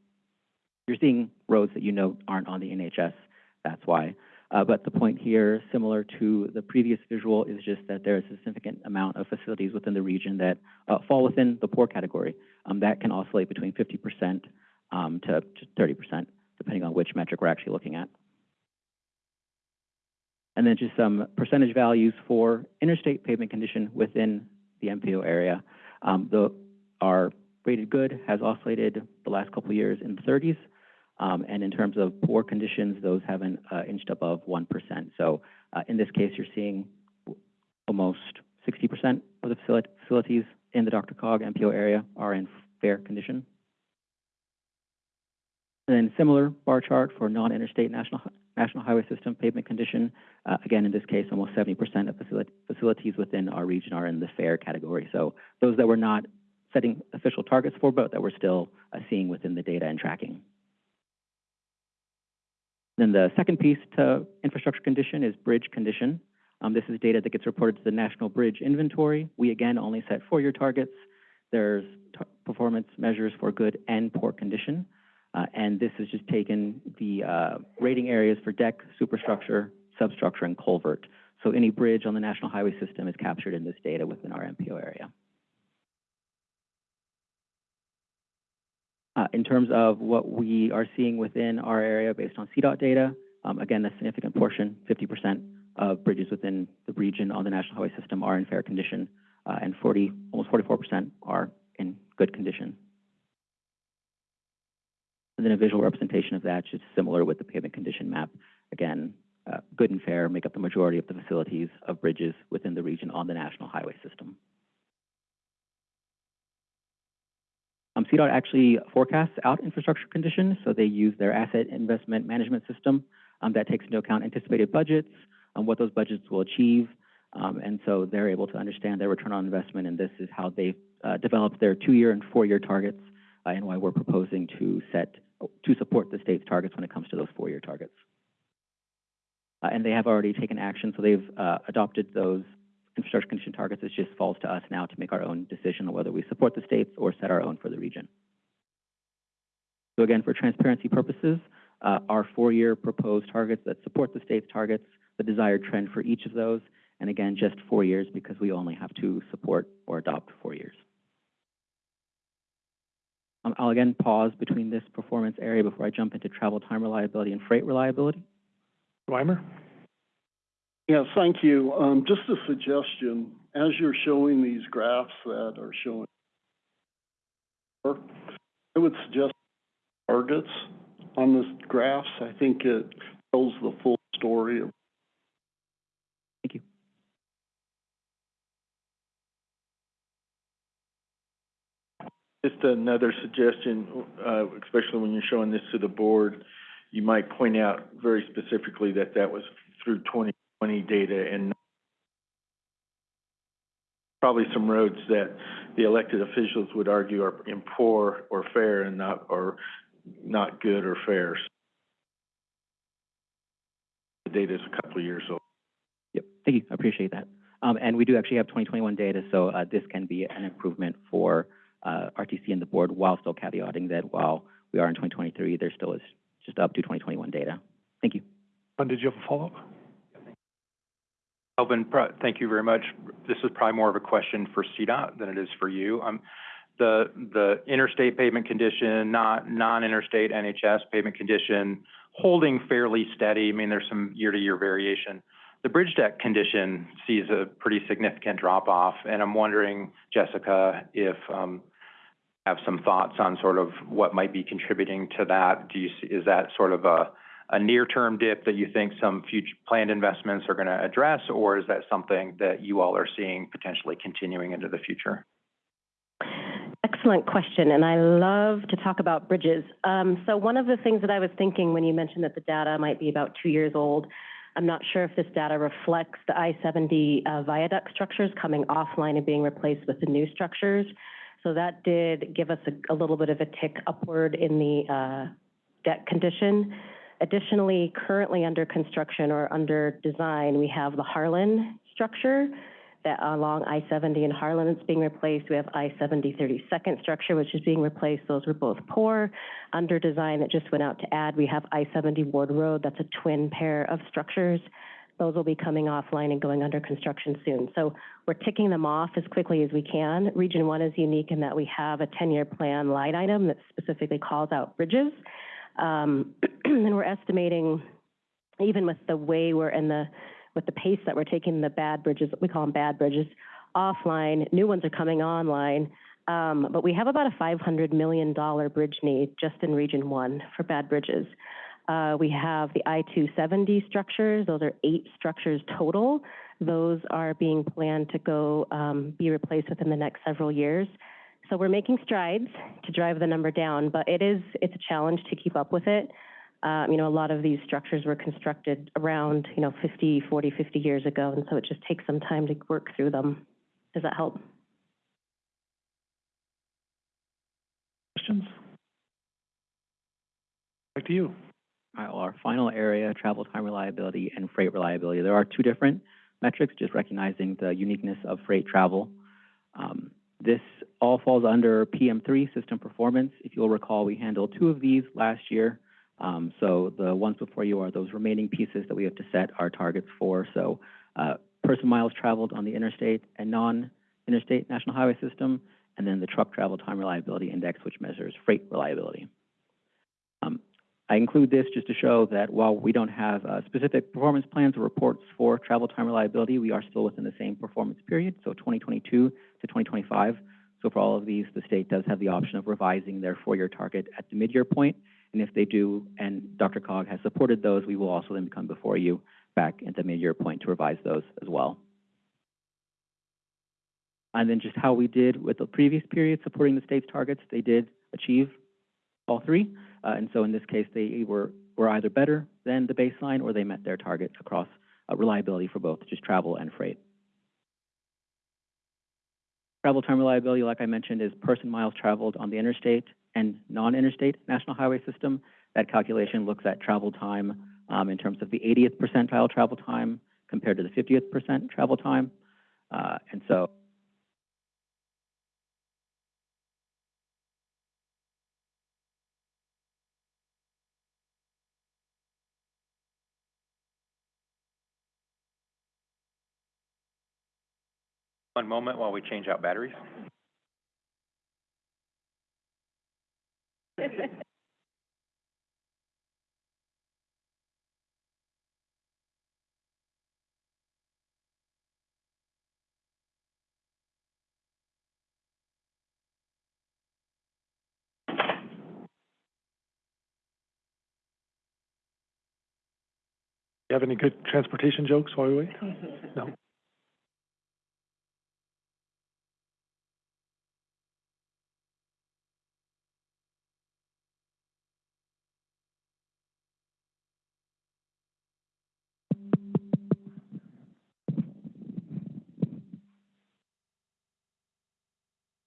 you're seeing roads that you know aren't on the NHS, that's why. Uh, but the point here, similar to the previous visual, is just that there is a significant amount of facilities within the region that uh, fall within the poor category. Um, that can oscillate between 50% um, to, to 30%, depending on which metric we're actually looking at. And then just some percentage values for interstate pavement condition within the MPO area. Um, the, our rated good has oscillated the last couple of years in the 30s. Um, and in terms of poor conditions, those haven't uh, inched above 1%. So uh, in this case, you're seeing almost 60% of the facilities in the DRCOG MPO area are in fair condition. And then similar bar chart for non-interstate national national highway system pavement condition. Uh, again, in this case, almost 70% of facility, facilities within our region are in the fair category. So those that we're not setting official targets for, but that we're still uh, seeing within the data and tracking. Then the second piece to infrastructure condition is bridge condition. Um, this is data that gets reported to the National Bridge Inventory. We again only set four-year targets. There's performance measures for good and poor condition. Uh, and this has just taken the uh, rating areas for deck, superstructure, substructure, and culvert. So any bridge on the national highway system is captured in this data within our MPO area. Uh, in terms of what we are seeing within our area based on CDOT data, um, again, a significant portion, 50% of bridges within the region on the national highway system are in fair condition, uh, and 40, almost 44% are in good condition. And then a visual representation of that, just similar with the pavement condition map. Again, uh, good and fair make up the majority of the facilities of bridges within the region on the national highway system. Um, CDOT actually forecasts out infrastructure conditions, so they use their asset investment management system um, that takes into account anticipated budgets, um, what those budgets will achieve, um, and so they're able to understand their return on investment, and this is how they uh, develop their two-year and four-year targets, uh, and why we're proposing to set to support the state's targets when it comes to those four-year targets. Uh, and they have already taken action, so they've uh, adopted those infrastructure condition targets. It just falls to us now to make our own decision on whether we support the states or set our own for the region. So again, for transparency purposes, uh, our four-year proposed targets that support the state's targets, the desired trend for each of those, and again, just four years because we only have to support or adopt four years. Um, I'll again pause between this performance area before I jump into travel time reliability and freight reliability. Weimer? Yeah, thank you. Um, just a suggestion, as you're showing these graphs that are showing, I would suggest targets on this graphs. I think it tells the full story of Thank you. Just another suggestion, uh, especially when you're showing this to the board, you might point out very specifically that that was through 2020 data and probably some roads that the elected officials would argue are in poor or fair and not, or not good or fair. The data is a couple of years old. Yep, thank you, I appreciate that. Um, and we do actually have 2021 data, so uh, this can be an improvement for uh, RTC and the board while still caveating that while we are in 2023, there still is just up to 2021 data. Thank you. Uh, did you have a follow-up? Alvin, thank you very much. This is probably more of a question for CDOT than it is for you. Um, the, the interstate pavement condition, not non-interstate NHS pavement condition, holding fairly steady. I mean, there's some year-to-year variation. The bridge deck condition sees a pretty significant drop-off, and I'm wondering, Jessica, if um, have some thoughts on sort of what might be contributing to that? Do you, see- is that sort of a, a near-term dip that you think some future planned investments are gonna address? Or is that something that you all are seeing potentially continuing into the future? Excellent question, and I love to talk about bridges. Um, so one of the things that I was thinking when you mentioned that the data might be about two years old, I'm not sure if this data reflects the I-70 uh, viaduct structures coming offline and being replaced with the new structures. So that did give us a, a little bit of a tick upward in the uh, deck condition. Additionally, currently under construction or under design, we have the Harlan structure that along I-70 and Harlan is being replaced. We have I-70 32nd structure, which is being replaced. Those were both poor. Under design that just went out to add, we have I-70 Ward Road. That's a twin pair of structures. Those will be coming offline and going under construction soon. So we're ticking them off as quickly as we can. Region 1 is unique in that we have a 10-year plan line item that specifically calls out bridges. Um, and we're estimating, even with the way we're in the with the pace that we're taking the bad bridges, we call them bad bridges, offline, new ones are coming online. Um, but we have about a $500 million bridge need just in Region 1 for bad bridges. Uh, we have the I-270 structures. Those are eight structures total. Those are being planned to go um, be replaced within the next several years. So we're making strides to drive the number down, but it is it's a challenge to keep up with it. Um, you know, a lot of these structures were constructed around, you know, 50, 40, 50 years ago, and so it just takes some time to work through them. Does that help? Questions? Back to you. Well, our final area, travel time reliability and freight reliability. There are two different metrics, just recognizing the uniqueness of freight travel. Um, this all falls under PM3 system performance. If you'll recall, we handled two of these last year. Um, so the ones before you are those remaining pieces that we have to set our targets for. So uh, person miles traveled on the interstate and non-interstate national highway system, and then the truck travel time reliability index, which measures freight reliability. Um, I include this just to show that while we don't have uh, specific performance plans or reports for travel time reliability, we are still within the same performance period, so 2022 to 2025. So for all of these, the state does have the option of revising their four-year target at the mid-year point. And if they do, and DRCOG has supported those, we will also then come before you back at the mid-year point to revise those as well. And then just how we did with the previous period supporting the state's targets, they did achieve all three. Uh, and so in this case, they were, were either better than the baseline or they met their target across uh, reliability for both just travel and freight. Travel time reliability, like I mentioned, is person miles traveled on the interstate and non-interstate national highway system. That calculation looks at travel time um, in terms of the 80th percentile travel time compared to the 50th percent travel time. Uh, and so One moment while we change out batteries. You have any good transportation jokes while we wait? No.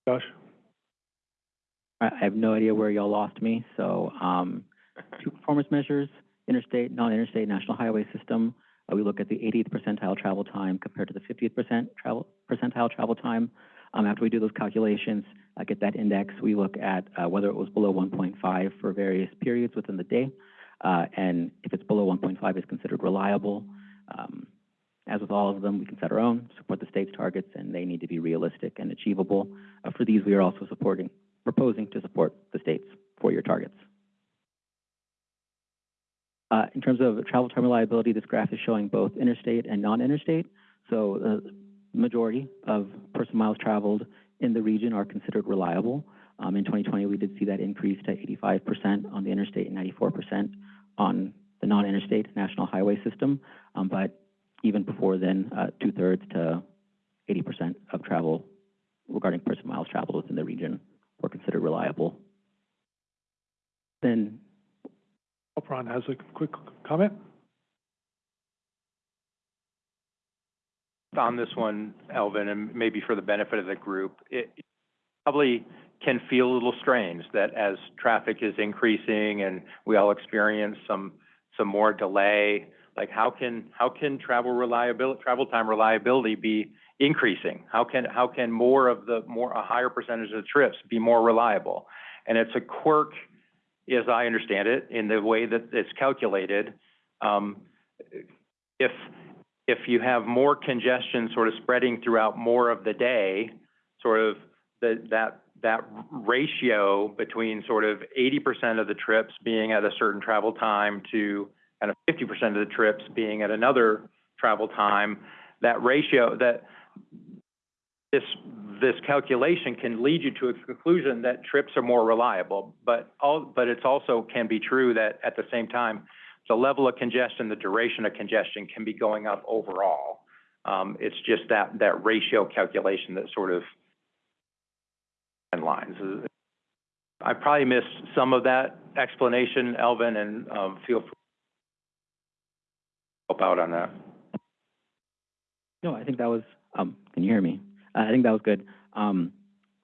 Josh? I I have no idea where y'all lost me, so, um, two performance measures, interstate, non-interstate, national highway system. Uh, we look at the 80th percentile travel time compared to the 50th percent travel, percentile travel time. Um, after we do those calculations, uh, get that index, we look at, uh, whether it was below 1.5 for various periods within the day. Uh, and if it's below 1.5, it's considered reliable. Um, as with all of them, we can set our own, support the state's targets, and they need to be realistic and achievable. Uh, for these, we are also supporting, proposing to support the state's four-year targets. Uh, in terms of travel time reliability, this graph is showing both interstate and non-interstate. So the majority of person miles traveled in the region are considered reliable. Um, in twenty twenty, we did see that increase to eighty-five percent on the interstate and ninety-four percent on the non-interstate national highway system. Um, but even before then, uh, two-thirds to eighty percent of travel regarding person miles traveled within the region were considered reliable. Then, Ron has a quick comment. on this one, Elvin, and maybe for the benefit of the group, it probably can feel a little strange that as traffic is increasing and we all experience some, some more delay, like how can, how can travel reliability, travel time reliability be increasing? How can, how can more of the, more, a higher percentage of the trips be more reliable? And it's a quirk, as I understand it, in the way that it's calculated. Um, if, if you have more congestion sort of spreading throughout more of the day, sort of the, that, that ratio between sort of eighty percent of the trips being at a certain travel time to kind of fifty percent of the trips being at another travel time, that ratio, that this, this calculation can lead you to a conclusion that trips are more reliable. But all, but it's also can be true that at the same time, the level of congestion, the duration of congestion can be going up overall. Um, it's just that, that ratio calculation that sort of lines. I probably missed some of that explanation, Elvin, and, um, feel free help out on that. no, I think that was, um, can you hear me? Uh, I think that was good. Um,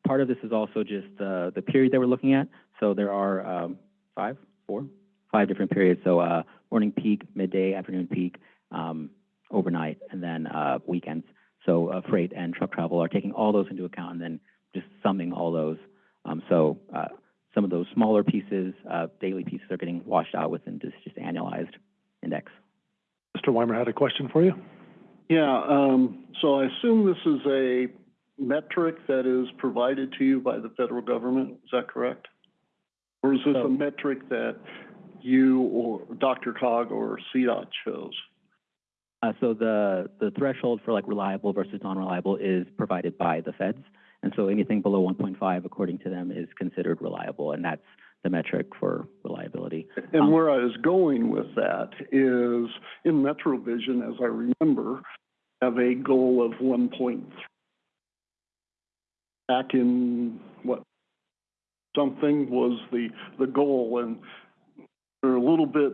part of this is also just, uh, the period that we're looking at. So there are, um, five, four, five different periods. So, uh, morning peak, midday, afternoon peak, um, overnight, and then, uh, weekends. So, uh, freight and truck travel are taking all those into account and then just summing all those. Um, so, uh, some of those smaller pieces, daily pieces are getting washed out within this just annualized index. Mr. Weimer had a question for you. Yeah, um, so I assume this is a metric that is provided to you by the federal government, is that correct? Or is this a metric that you or DRCOG or CDOT chose? Uh, so the, the threshold for like reliable versus non-reliable is provided by the feds. And so anything below one point five, according to them, is considered reliable, and that's the metric for reliability. And um, where I was going with that is in MetroVision, as I remember, have a goal of one point three. Back in, what, something was the, the goal, and they're a little bit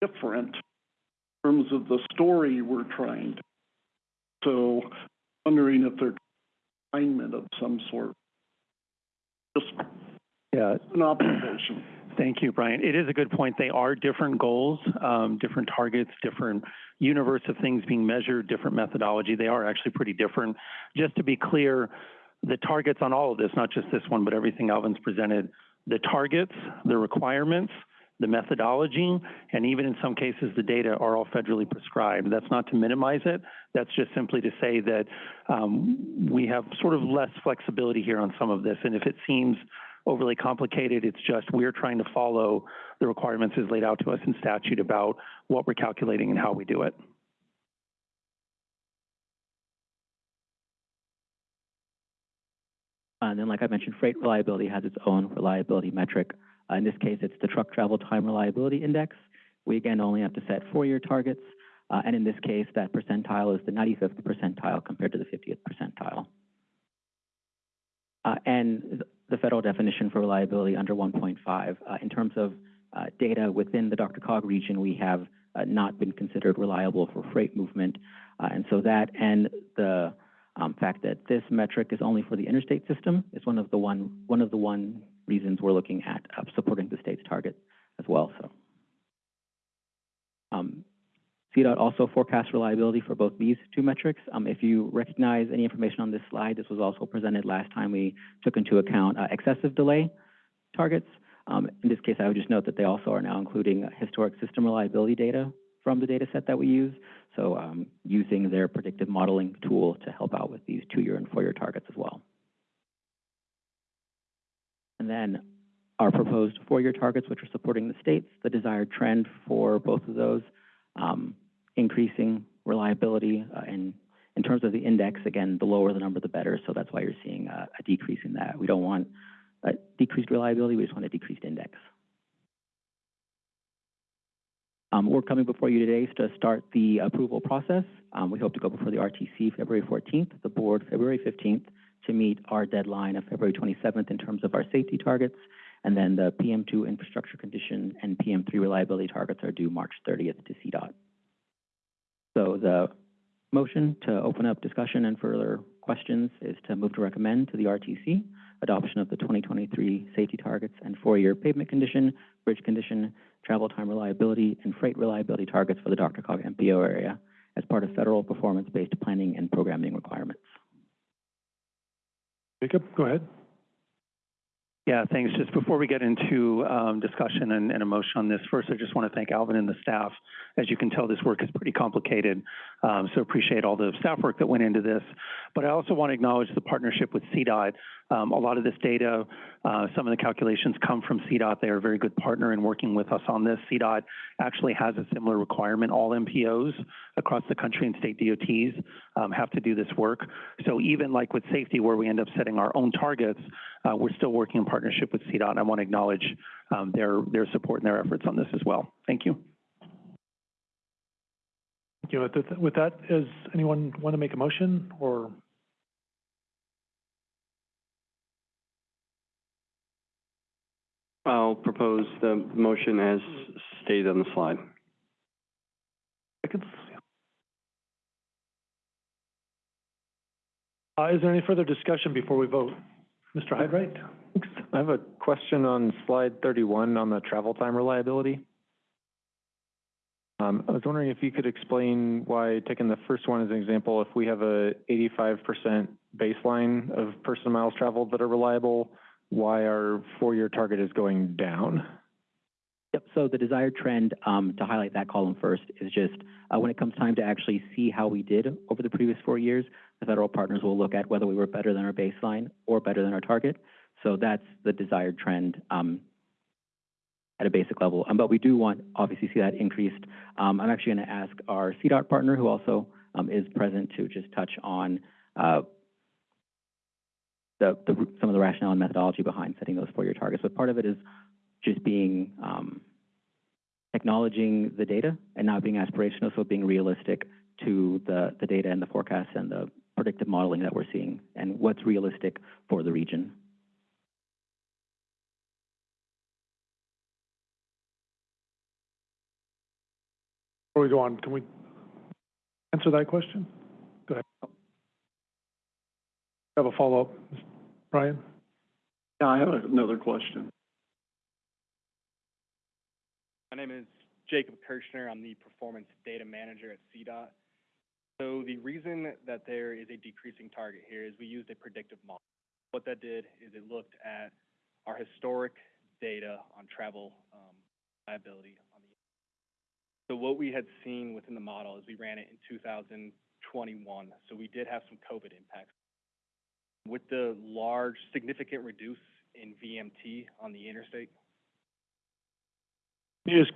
different in terms of the story we're trying to. So wondering if they're alignment of some sort. Just Yeah, an observation. Thank you, Bryan. It is a good point. They are different goals, um, different targets, different universe of things being measured, different methodology. They are actually pretty different. Just to be clear, the targets on all of this, not just this one, but everything Alvin's presented, the targets, the requirements, the methodology, and even in some cases, the data are all federally prescribed. That's not to minimize it. That's just simply to say that um, we have sort of less flexibility here on some of this. And if it seems overly complicated, it's just we're trying to follow the requirements as laid out to us in statute about what we're calculating and how we do it. And then, like I mentioned, freight reliability has its own reliability metric. Uh, in this case, it's the truck travel time reliability index. We again only have to set four-year targets, uh, and in this case, that percentile is the 95th percentile compared to the 50th percentile. Uh, and the federal definition for reliability under 1.5, uh, in terms of uh, data within the DRCOG region, we have uh, not been considered reliable for freight movement, and so that and the um, fact that this metric is only for the interstate system is one of the one one of the one reasons we're looking at uh, supporting the state's target as well. So, um, CDOT also forecasts reliability for both these two metrics. Um, if you recognize any information on this slide, this was also presented last time we took into account uh, excessive delay targets. Um, in this case, I would just note that they also are now including uh, historic system reliability data from the data set that we use. So um, using their predictive modeling tool to help out with these two-year and four-year targets as well. And then our proposed four-year targets, which are supporting the states, the desired trend for both of those, um, increasing reliability uh, and In terms of the index, again, the lower the number, the better, so that's why you're seeing a, a decrease in that. We don't want a decreased reliability, we just want a decreased index. Um, we're coming before you today to start the approval process. Um, we hope to go before the RTC February fourteenth, the board February fifteenth, to meet our deadline of February twenty-seventh in terms of our safety targets. And then the PM two infrastructure condition and PM three reliability targets are due March thirtieth to CDOT. So the motion to open up discussion and further questions is to move to recommend to the RTC adoption of the twenty twenty-three safety targets and four-year pavement condition, bridge condition, travel time reliability, and freight reliability targets for the DRCOG MPO area as part of federal performance-based planning and programming requirements. Jacob, go ahead. Yeah, thanks. Just before we get into um, discussion and, and a motion on this, first, I just want to thank Alvin and the staff. As you can tell, this work is pretty complicated, um, so appreciate all the staff work that went into this. But I also want to acknowledge the partnership with CDOT. Um, a lot of this data, uh, some of the calculations come from CDOT. They are a very good partner in working with us on this. CDOT actually has a similar requirement. All MPOs across the country and state DOTs um, have to do this work. So even like with safety, where we end up setting our own targets, uh, we're still working in partnership with CDOT. I want to acknowledge um, their their support and their efforts on this as well. Thank you. Thank you. With that- With that, does anyone want to make a motion or? I'll propose the motion as stated on the slide. Seconds? Uh, is there any further discussion before we vote? Mr. Hyde-Wright? I have a question on slide thirty-one on the travel time reliability. Um, I was wondering if you could explain why, taking the first one as an example, if we have a eighty-five percent baseline of person miles traveled that are reliable, why our four-year target is going down? Yep, so the desired trend, um, to highlight that column first, is just, uh, when it comes time to actually see how we did over the previous four years, the federal partners will look at whether we were better than our baseline or better than our target. So that's the desired trend, um, at a basic level. Um, but we do want, obviously, see that increased. Um, I'm actually gonna ask our CDOT partner, who also, um, is present, to just touch on, uh, the, the, some of the rationale and methodology behind setting those four-year targets. But part of it is just being, um, acknowledging the data and not being aspirational, so being realistic to the, the data and the forecasts and the predictive modeling that we're seeing and what's realistic for the region. Before we go on, can we answer that question? Go ahead. Have a follow-up, Bryan? Yeah, I have another question. My name is Jacob Kirschner. I'm the Performance Data Manager at CDOT. So the reason that there is a decreasing target here is we used a predictive model. What that did is it looked at our historic data on travel um, liability on the. So what we had seen within the model is we ran it in 2021. So we did have some COVID impacts. With the large, significant reduce in VMT on the interstate, Can you just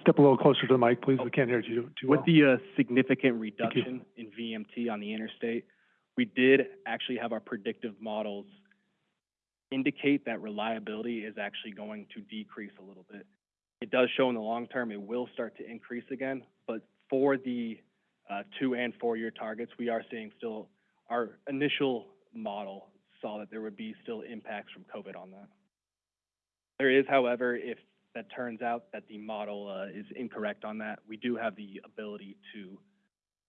step a little closer to the mic, please? We can't hear you too well. With the uh, significant reduction in VMT on the interstate, we did actually have our predictive models indicate that reliability is actually going to decrease a little bit. It does show in the long term it will start to increase again, but for the uh, two and four-year targets, we are seeing still, our initial model saw that there would be still impacts from COVID on that. There is, however, if that turns out that the model uh, is incorrect on that, we do have the ability to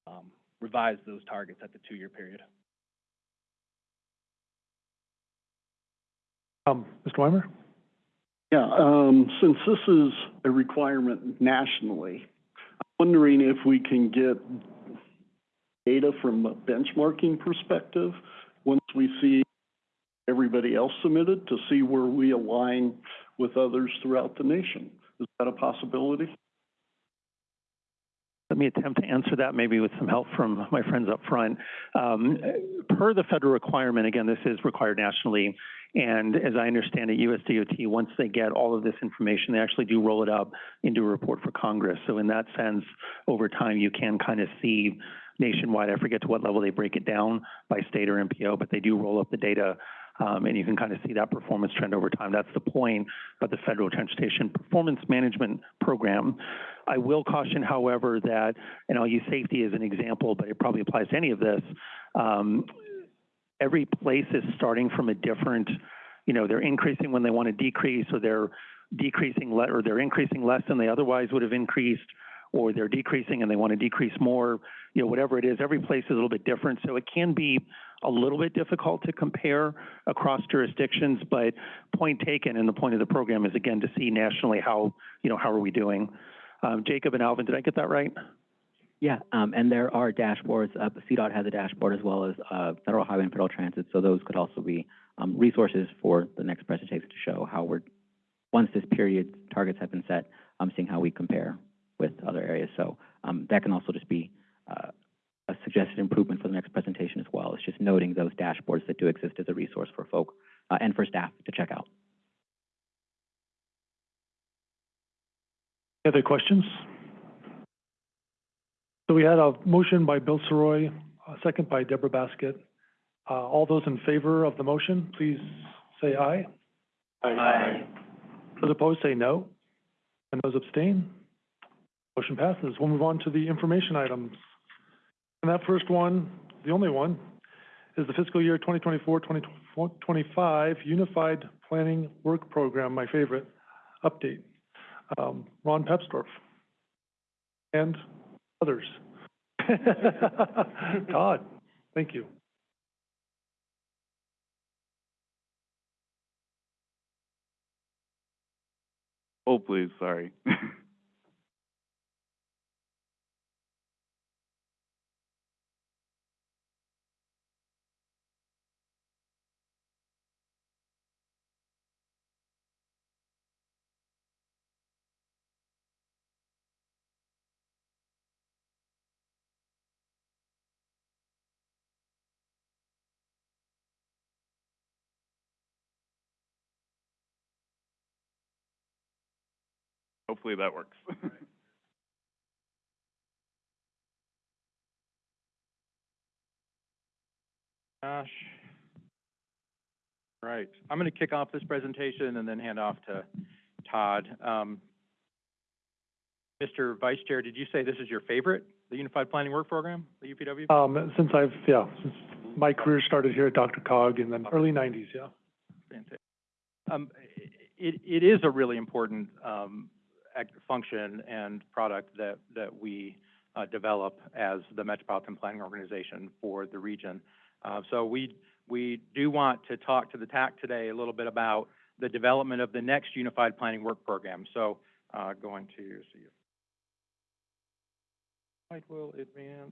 um, revise those targets at the two-year period. Um, Mr. Weimer? Yeah, um, since this is a requirement nationally, I'm wondering if we can get data from a benchmarking perspective once we see everybody else submitted to see where we align with others throughout the nation. Is that a possibility? Let me attempt to answer that, maybe with some help from my friends up front. Um, per the federal requirement, again, this is required nationally, and as I understand it, USDOT, once they get all of this information, they actually do roll it up into a report for Congress. So in that sense, over time, you can kind of see nationwide, I forget to what level they break it down by state or MPO, but they do roll up the data, um, and you can kind of see that performance trend over time. That's the point of the Federal Transportation Performance Management Program. I will caution, however, that, and I'll use safety as an example, but it probably applies to any of this. Um, every place is starting from a different, you know, they're increasing when they want to decrease, or they're decreasing le- or they're increasing less than they otherwise would have increased, or they're decreasing and they want to decrease more, you know, whatever it is, every place is a little bit different. So it can be a little bit difficult to compare across jurisdictions, but point taken, and the point of the program is again to see nationally how, you know, how are we doing. Um, Jacob and Alvin, did I get that right? Yeah, um, and there are dashboards, uh, CDOT has a dashboard as well as, uh, Federal Highway and Federal Transit, so those could also be, um, resources for the next presentation to show how we're, once this period targets have been set, um, seeing how we compare with other areas. So, um, that can also just be, uh, a suggested improvement for the next presentation as well. It's just noting those dashboards that do exist as a resource for folk, uh, and for staff to check out. Other questions? So we had a motion by Bill Sirois, a second by Deborah Baskett. Uh, all those in favor of the motion, please say aye. Aye. Those opposed, say no. And those abstain? Motion passes. We'll move on to the information items. And that first one, the only one, is the fiscal year 2024-2025 Unified Planning Work Program, my favorite, update. Um, Ron Papsdorf. And others. Todd, thank you. Oh, please, sorry. Hopefully that works. Josh. Right, I'm going to kick off this presentation and then hand off to Todd. Um, Mr. Vice Chair, did you say this is your favorite, the Unified Planning Work Program, the UPW? Um, since I've, yeah, since my career started here at DRCOG in the early nineties, yeah. Fantastic. Um, it, it is a really important, um, act, function and product that, that we, uh, develop as the Metropolitan Planning Organization for the region. Uh, so we, we do want to talk to the TAC today a little bit about the development of the next Unified Planning Work Program. So, uh, going to see if slide will advance.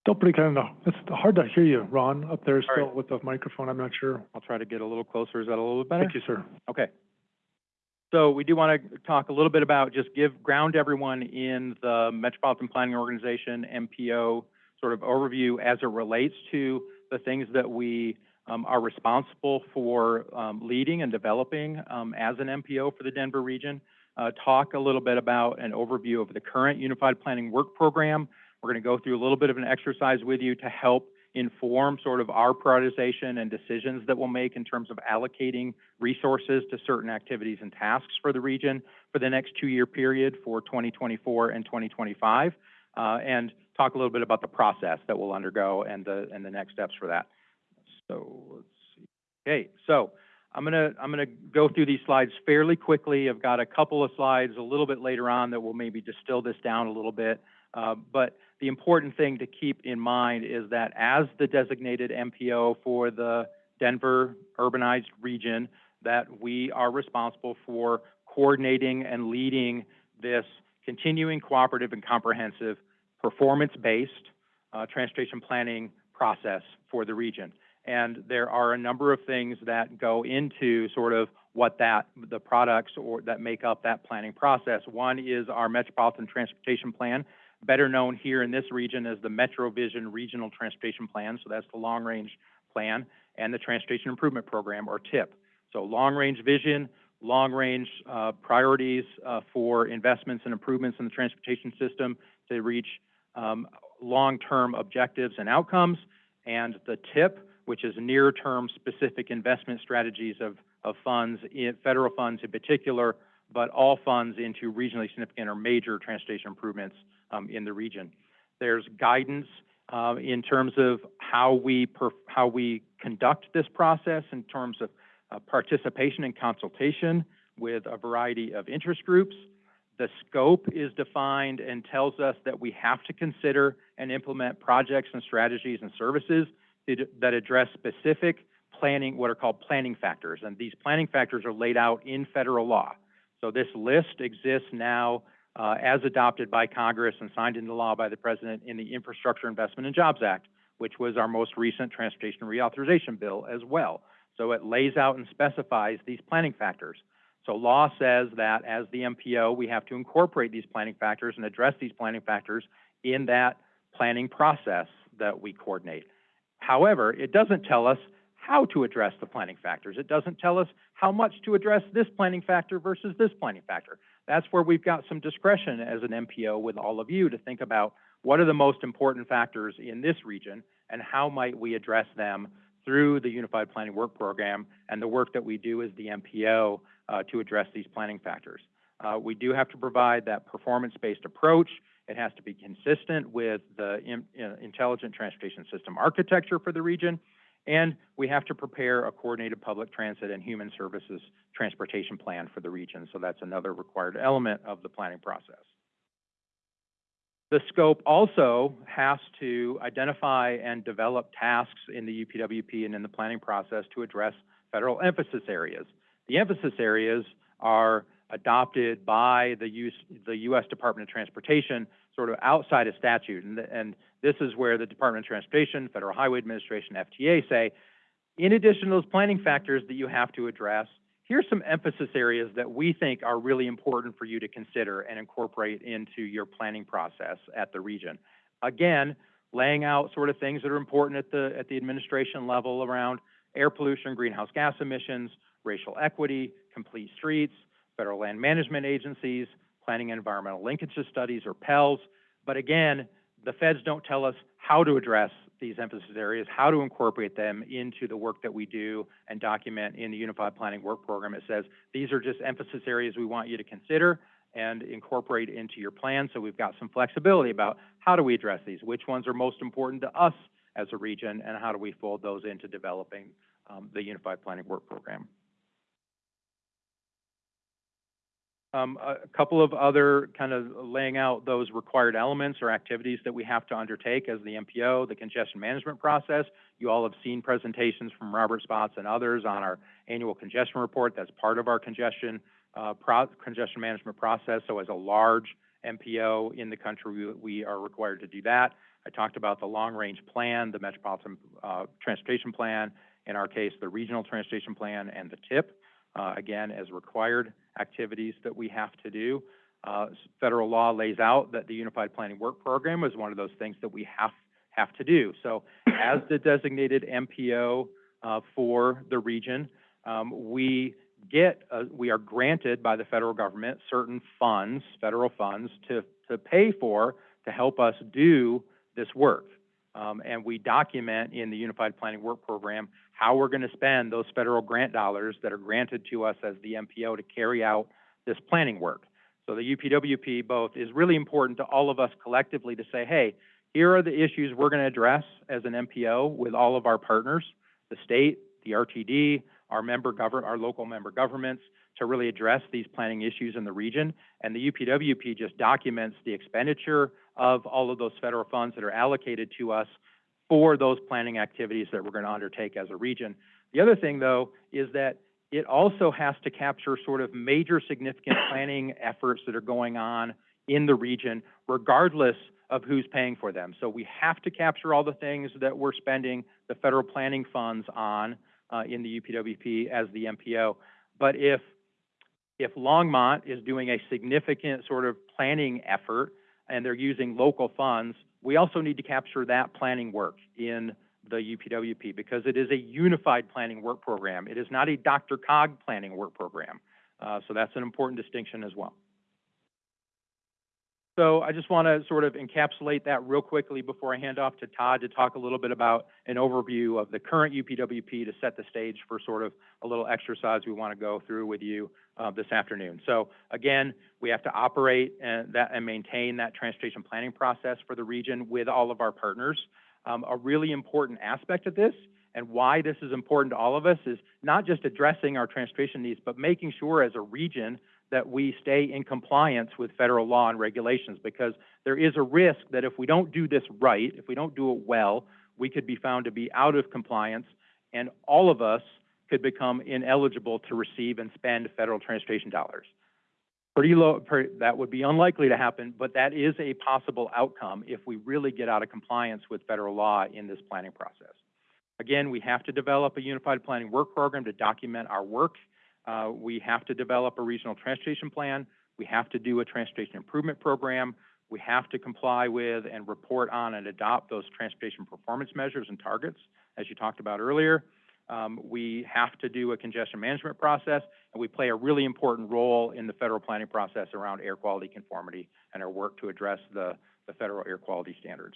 Still pretty kind of, it's hard to hear you, Ron, up there All still right. with the microphone, I'm not sure. I'll try to get a little closer. Is that a little bit better? Thank you, sir. Okay. So we do want to talk a little bit about, just give, ground everyone in the Metropolitan Planning Organization, MPO, sort of overview as it relates to the things that we um, are responsible for um, leading and developing um, as an MPO for the Denver region. Uh, talk a little bit about an overview of the current Unified Planning Work Program. We're going to go through a little bit of an exercise with you to help inform sort of our prioritization and decisions that we'll make in terms of allocating resources to certain activities and tasks for the region for the next two-year period for 2024 and 2025, uh, and talk a little bit about the process that we'll undergo and the, and the next steps for that. So let's see. Okay, so I'm gonna, I'm gonna go through these slides fairly quickly. I've got a couple of slides a little bit later on that will maybe distill this down a little bit. Uh, but the important thing to keep in mind is that as the designated MPO for the Denver urbanized region, that we are responsible for coordinating and leading this continuing cooperative and comprehensive performance-based uh, transportation planning process for the region. And there are a number of things that go into sort of what that, the products or that make up that planning process. One is our Metropolitan Transportation Plan, better known here in this region as the MetroVision Regional Transportation Plan, so that's the long-range plan, and the Transportation Improvement Program, or TIP. So long-range vision, long-range uh, priorities uh, for investments and improvements in the transportation system to reach um, long-term objectives and outcomes, and the TIP, which is near-term specific investment strategies of, of funds, federal funds in particular, but all funds into regionally significant or major transportation improvements um, in the region. There's guidance uh, in terms of how we how we conduct this process in terms of uh, participation and consultation with a variety of interest groups. The scope is defined and tells us that we have to consider and implement projects and strategies and services that address specific planning, what are called planning factors. And these planning factors are laid out in federal law. So this list exists now uh, as adopted by Congress and signed into law by the President in the Infrastructure Investment and Jobs Act, which was our most recent transportation reauthorization bill as well. So it lays out and specifies these planning factors. So law says that as the MPO, we have to incorporate these planning factors and address these planning factors in that planning process that we coordinate. However, it doesn't tell us how to address the planning factors. It doesn't tell us how much to address this planning factor versus this planning factor. That's where we've got some discretion as an MPO with all of you to think about what are the most important factors in this region and how might we address them through the Unified Planning Work Program and the work that we do as the MPO uh, to address these planning factors. Uh, we do have to provide that performance-based approach. It has to be consistent with the in, uh, intelligent transportation system architecture for the region, and we have to prepare a coordinated public transit and human services transportation plan for the region. So that's another required element of the planning process. The scope also has to identify and develop tasks in the UPWP and in the planning process to address federal emphasis areas. The emphasis areas are adopted by the, US, the U.S. Department of Transportation sort of outside of statute. And, and this is where the Department of Transportation, Federal Highway Administration, FTA say, in addition to those planning factors that you have to address, here's some emphasis areas that we think are really important for you to consider and incorporate into your planning process at the region. Again, laying out sort of things that are important at the, at the administration level around air pollution, greenhouse gas emissions, racial equity, complete streets, federal land management agencies, planning and environmental linkages studies or PELs. But again, the feds don't tell us how to address these emphasis areas, how to incorporate them into the work that we do and document in the Unified Planning Work Program. It says these are just emphasis areas we want you to consider and incorporate into your plan. So we've got some flexibility about how do we address these, which ones are most important to us as a region, and how do we fold those into developing um, the Unified Planning Work Program. Um, a couple of other kind of laying out those required elements or activities that we have to undertake as the MPO, the congestion management process. You all have seen presentations from Robert Spotts and others on our annual congestion report. That's part of our congestion uh, congestion management process. So as a large MPO in the country, we, we, are required to do that. I talked about the long-range plan, the Metropolitan uh, Transportation Plan, in our case, the Regional Transportation Plan and the TIP, uh, again, as required activities that we have to do. Uh, federal law lays out that the Unified Planning Work Program is one of those things that we have have to do. So, as the designated MPO uh, for the region, um, we get uh, we are granted by the federal government certain funds, federal funds, to to pay for to help us do this work. Um, and we document in the Unified Planning Work Program how we're going to spend those federal grant dollars that are granted to us as the MPO to carry out this planning work. So the UPWP both is really important to all of us collectively to say, hey, here are the issues we're going to address as an MPO with all of our partners, the state, the RTD, our member govern, our local member governments, to really address these planning issues in the region. And the UPWP just documents the expenditure of all of those federal funds that are allocated to us for those planning activities that we're going to undertake as a region. The other thing, though, is that it also has to capture sort of major significant planning efforts that are going on in the region, regardless of who's paying for them. So we have to capture all the things that we're spending the federal planning funds on uh, in the UPWP as the MPO. But if, if Longmont is doing a significant sort of planning effort and they're using local funds, we also need to capture that planning work in the UPWP because it is a unified planning work program. It is not a DRCOG planning work program. Uh, so that's an important distinction as well. So I just want to sort of encapsulate that real quickly before I hand off to Todd to talk a little bit about an overview of the current UPWP to set the stage for sort of a little exercise we want to go through with you uh, this afternoon. So again, we have to operate and that and maintain that transportation planning process for the region with all of our partners. Um, a really important aspect of this and why this is important to all of us is not just addressing our transportation needs, but making sure as a region that we stay in compliance with federal law and regulations because there is a risk that if we don't do this right, if we don't do it well, we could be found to be out of compliance and all of us could become ineligible to receive and spend federal transportation dollars. Pretty low, that would be unlikely to happen, but that is a possible outcome if we really get out of compliance with federal law in this planning process. Again, we have to develop a unified planning work program to document our work uh, we have to develop a regional transportation plan. We have to do a transportation improvement program. We have to comply with and report on and adopt those transportation performance measures and targets, as you talked about earlier. Um, we have to do a congestion management process, and we play a really important role in the federal planning process around air quality conformity and our work to address the, the federal air quality standards.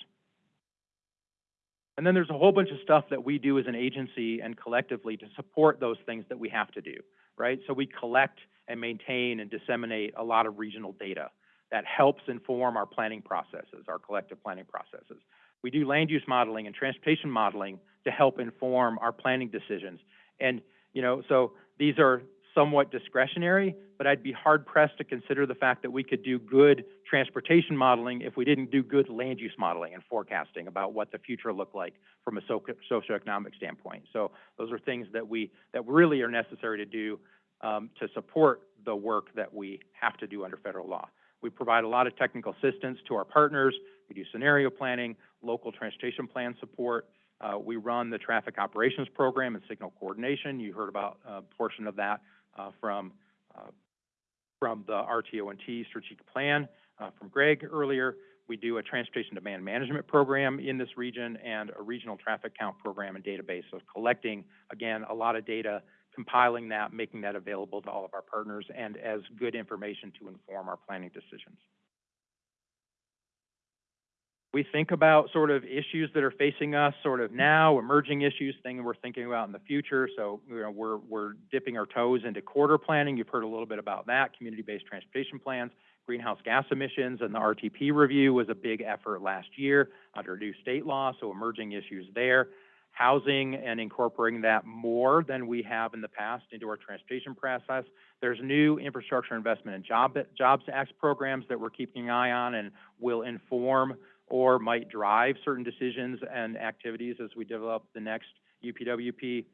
And then there's a whole bunch of stuff that we do as an agency and collectively to support those things that we have to do right? So we collect and maintain and disseminate a lot of regional data that helps inform our planning processes, our collective planning processes. We do land use modeling and transportation modeling to help inform our planning decisions. And, you know, so these are somewhat discretionary, but I'd be hard pressed to consider the fact that we could do good transportation modeling if we didn't do good land use modeling and forecasting about what the future looked like from a socioeconomic standpoint. So those are things that we that really are necessary to do um, to support the work that we have to do under federal law. We provide a lot of technical assistance to our partners. We do scenario planning, local transportation plan support. Uh, we run the traffic operations program and signal coordination. You heard about a portion of that uh, from uh, from the RTO&T strategic plan uh, from Greg earlier. We do a transportation demand management program in this region and a regional traffic count program and database. So collecting, again, a lot of data, compiling that, making that available to all of our partners and as good information to inform our planning decisions we think about sort of issues that are facing us sort of now, emerging issues, things we're thinking about in the future. So, you know, we're, we're dipping our toes into corridor planning. You've heard a little bit about that, community-based transportation plans, greenhouse gas emissions, and the RTP review was a big effort last year under new state law, so emerging issues there. Housing and incorporating that more than we have in the past into our transportation process. There's new infrastructure investment and job, Jobs Act programs that we're keeping an eye on and will inform or might drive certain decisions and activities as we develop the next UPWP.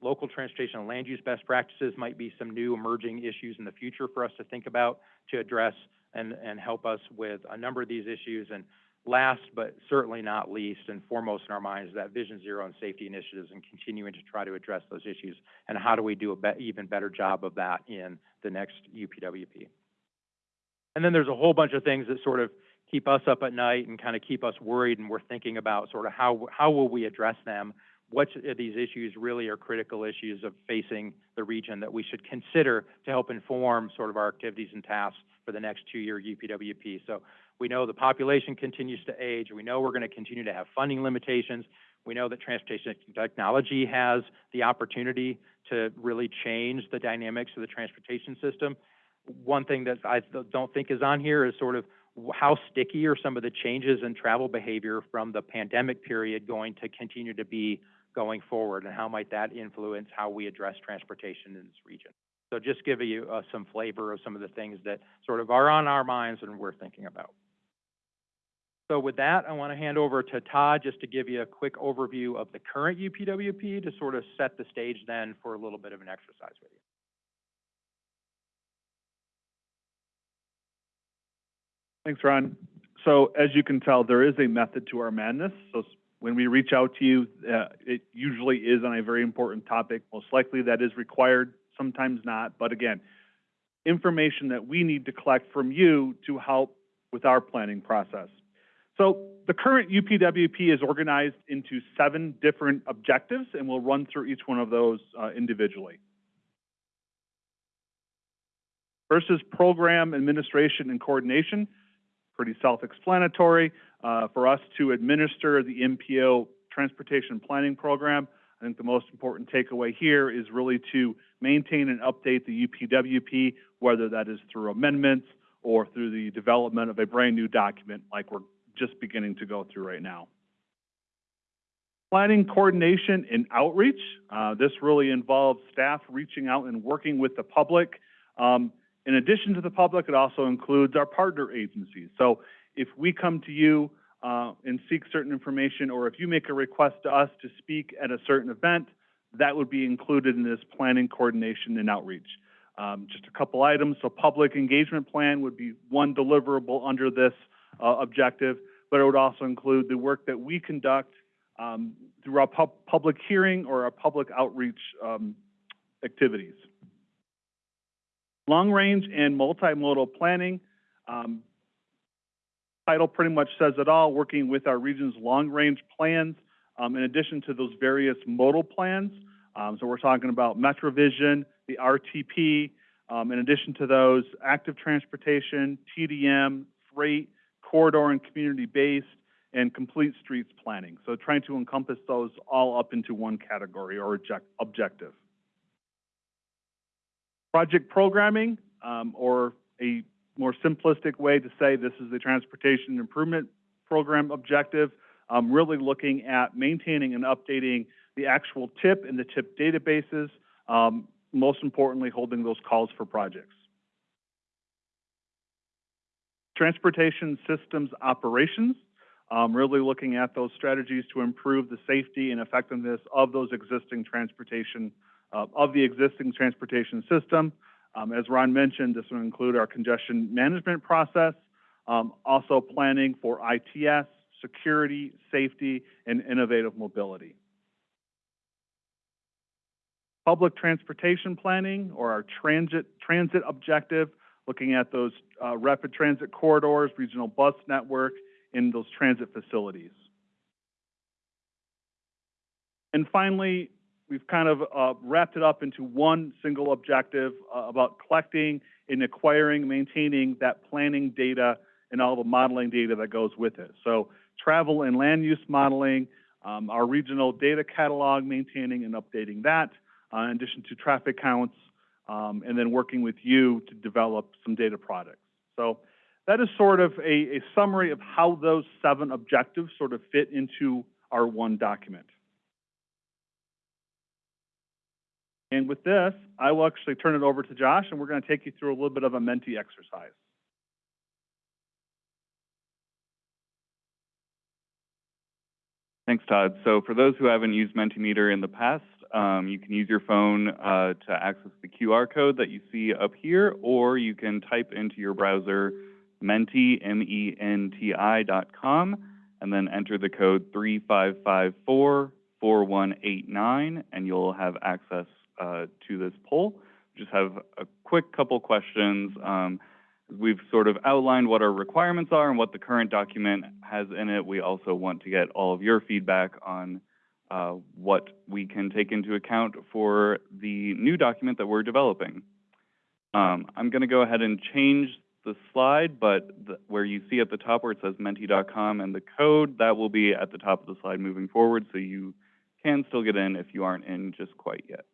Local transportation and land use best practices might be some new emerging issues in the future for us to think about to address and, and help us with a number of these issues. And last but certainly not least and foremost in our minds is that Vision Zero and safety initiatives and continuing to try to address those issues and how do we do a be even better job of that in the next UPWP. And then there's a whole bunch of things that sort of keep us up at night and kind of keep us worried and we're thinking about sort of how how will we address them what these issues really are critical issues of facing the region that we should consider to help inform sort of our activities and tasks for the next two-year UPWP. So we know the population continues to age. We know we're going to continue to have funding limitations. We know that transportation technology has the opportunity to really change the dynamics of the transportation system. One thing that I don't think is on here is sort of how sticky are some of the changes in travel behavior from the pandemic period going to continue to be going forward, and how might that influence how we address transportation in this region? So just give you uh, some flavor of some of the things that sort of are on our minds and we're thinking about. So with that, I want to hand over to Todd just to give you a quick overview of the current UPWP to sort of set the stage then for a little bit of an exercise with you. Thanks, Ron. So as you can tell, there is a method to our madness. So when we reach out to you, uh, it usually is on a very important topic. Most likely that is required. sometimes not, but again, information that we need to collect from you to help with our planning process. So the current UPWP is organized into seven different objectives, and we'll run through each one of those uh, individually. First is program administration and coordination, pretty self-explanatory. Uh, for us to administer the MPO transportation planning program, I think the most important takeaway here is really to maintain and update the UPWP, whether that is through amendments or through the development of a brand new document like we're just beginning to go through right now. Planning coordination and outreach. Uh, this really involves staff reaching out and working with the public. Um, in addition to the public, it also includes our partner agencies. So if we come to you uh, and seek certain information, or if you make a request to us to speak at a certain event, that would be included in this planning, coordination, and outreach. Um, just a couple items. So public engagement plan would be one deliverable under this uh, objective, but it would also include the work that we conduct um, through our pub public hearing or our public outreach um, activities. Long range and multimodal planning. Um, title pretty much says it all, working with our region's long range plans, um, in addition to those various modal plans. Um, so we're talking about MetroVision, the RTP, um, in addition to those, active transportation, TDM, freight, corridor and community-based, and complete streets planning. So trying to encompass those all up into one category or objective. Project programming, um, or a more simplistic way to say this is the transportation improvement program objective, um, really looking at maintaining and updating the actual TIP and the TIP databases, um, most importantly, holding those calls for projects. Transportation systems operations, um, really looking at those strategies to improve the safety and effectiveness of those existing transportation, uh, of the existing transportation system. Um, as Ron mentioned, this will include our congestion management process, um, also planning for ITS, security, safety, and innovative mobility. Public transportation planning, or our transit, transit objective, looking at those uh, rapid transit corridors, regional bus network, and those transit facilities. And finally, we've kind of uh, wrapped it up into one single objective uh, about collecting and acquiring, maintaining that planning data and all the modeling data that goes with it. So travel and land use modeling, um, our regional data catalog, maintaining and updating that, uh, in addition to traffic counts, um, and then working with you to develop some data products. So that is sort of a, a summary of how those seven objectives sort of fit into our one document. And with this, I will actually turn it over to Josh, and we're going to take you through a little bit of a Menti exercise. Thanks, Todd. So for those who haven't used Mentimeter in the past, um, you can use your phone uh, to access the QR code that you see up here, or you can type into your browser menti, M-E-N-T-I dot com, and then enter the code 3554-4189, and you'll have access uh, to this poll. Just have a quick couple questions. Um, we've sort of outlined what our requirements are and what the current document has in it. We also want to get all of your feedback on uh, what we can take into account for the new document that we're developing. Um, I'm going to go ahead and change the slide, but the, where you see at the top where it says menti.com and the code, that will be at the top of the slide moving forward, so you can still get in if you aren't in just quite yet.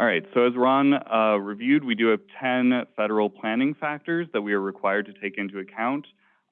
All right, so as Ron uh, reviewed, we do have 10 federal planning factors that we are required to take into account,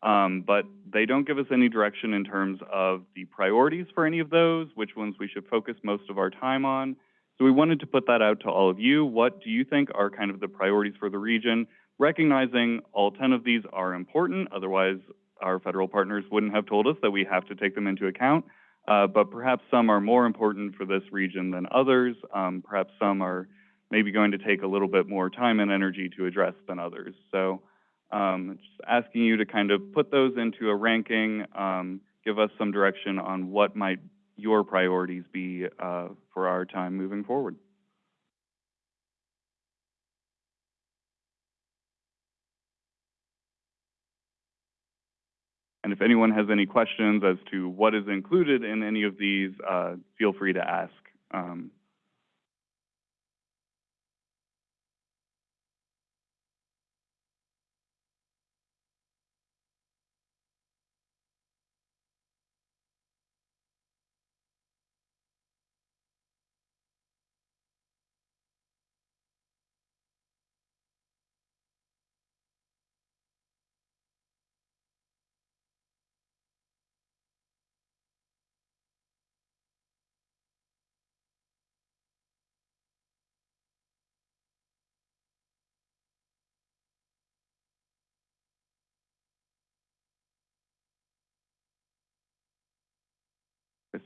um, but they don't give us any direction in terms of the priorities for any of those, which ones we should focus most of our time on. So we wanted to put that out to all of you. What do you think are kind of the priorities for the region? Recognizing all 10 of these are important, otherwise our federal partners wouldn't have told us that we have to take them into account. Uh, but perhaps some are more important for this region than others. Um, perhaps some are maybe going to take a little bit more time and energy to address than others. So um, just asking you to kind of put those into a ranking, um, give us some direction on what might your priorities be, uh, for our time moving forward? And if anyone has any questions as to what is included in any of these, uh, feel free to ask. Um,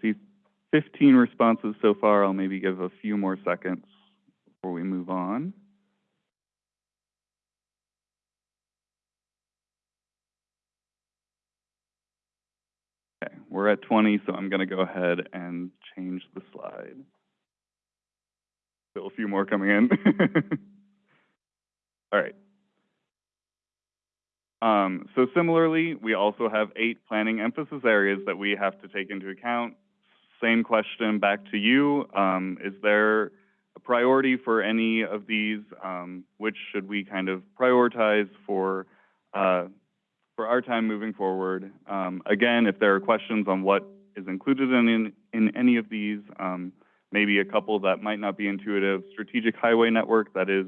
see fifteen responses so far. I'll maybe give a few more seconds before we move on. Okay, we're at twenty, so I'm gonna go ahead and change the slide. Still a few more coming in. All right. Um, so similarly, we also have eight planning emphasis areas that we have to take into account. Same question back to you. Um, is there a priority for any of these? Um, which should we kind of prioritize for, uh, for our time moving forward? Um, again, if there are questions on what is included in, in, in any of these, um, maybe a couple that might not be intuitive. Strategic Highway Network, that is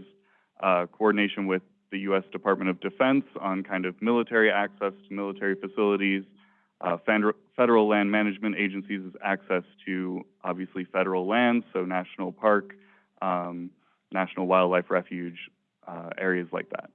uh, coordination with the U.S. Department of Defense on kind of military access to military facilities. Uh, federal, land management agencies is access to obviously federal lands, so national park, um, national wildlife refuge, uh, areas like that.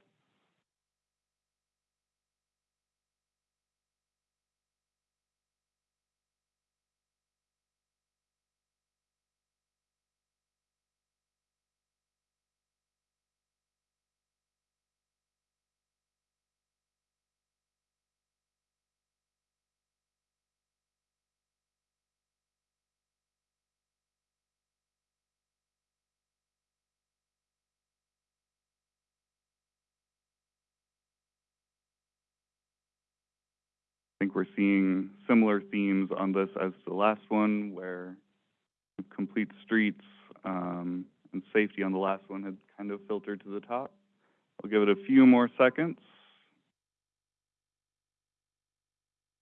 Think we're seeing similar themes on this as the last one, where complete streets um, and safety on the last one had kind of filtered to the top. I'll give it a few more seconds.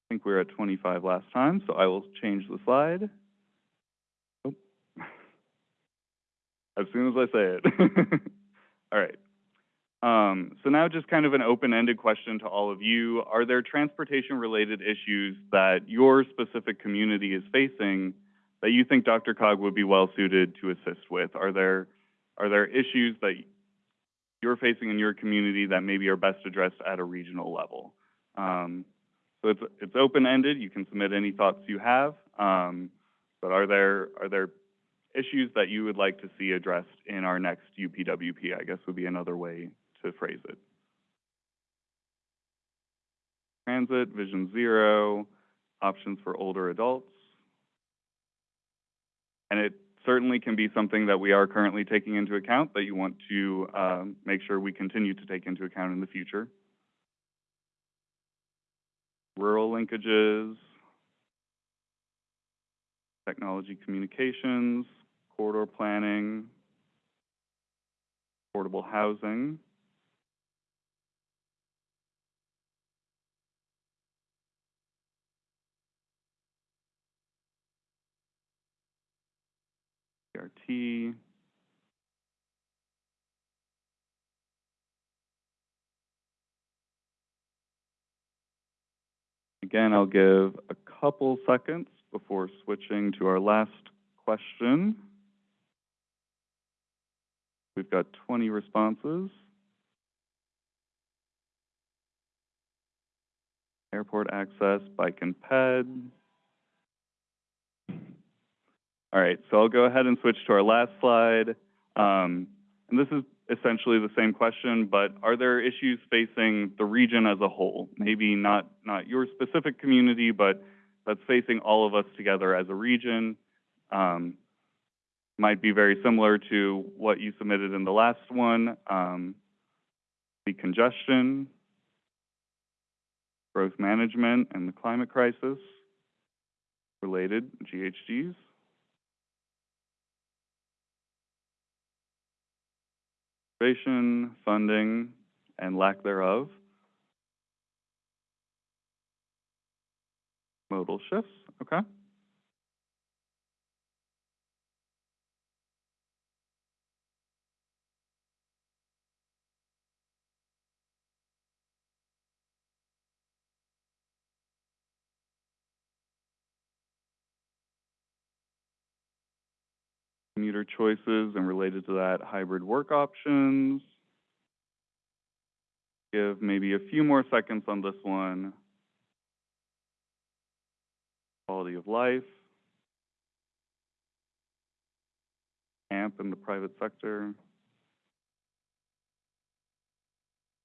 I think we were at 25 last time, so I will change the slide. Oh. As soon as I say it. All right. Um, so now just kind of an open-ended question to all of you. Are there transportation-related issues that your specific community is facing that you think DRCOG would be well-suited to assist with? Are there, are there issues that you're facing in your community that maybe are best addressed at a regional level? Um, so it's, it's open-ended. You can submit any thoughts you have. Um, but are there, are there issues that you would like to see addressed in our next UPWP, I guess would be another way to phrase it. Transit, Vision Zero, options for older adults. And it certainly can be something that we are currently taking into account that you want to um, make sure we continue to take into account in the future. Rural linkages, technology communications, corridor planning, affordable housing. CRT. Again, I'll give a couple seconds before switching to our last question. We've got 20 responses. Airport access, bike and ped. All right, so I'll go ahead and switch to our last slide. Um, and this is essentially the same question, but are there issues facing the region as a whole? Maybe not, not your specific community, but that's facing all of us together as a region. Um, might be very similar to what you submitted in the last one. Um, the congestion, growth management, and the climate crisis related GHGs. Conservation, funding, and lack thereof. Modal shifts, okay. Commuter choices and related to that, hybrid work options. Give maybe a few more seconds on this one. Quality of life. AMP in the private sector.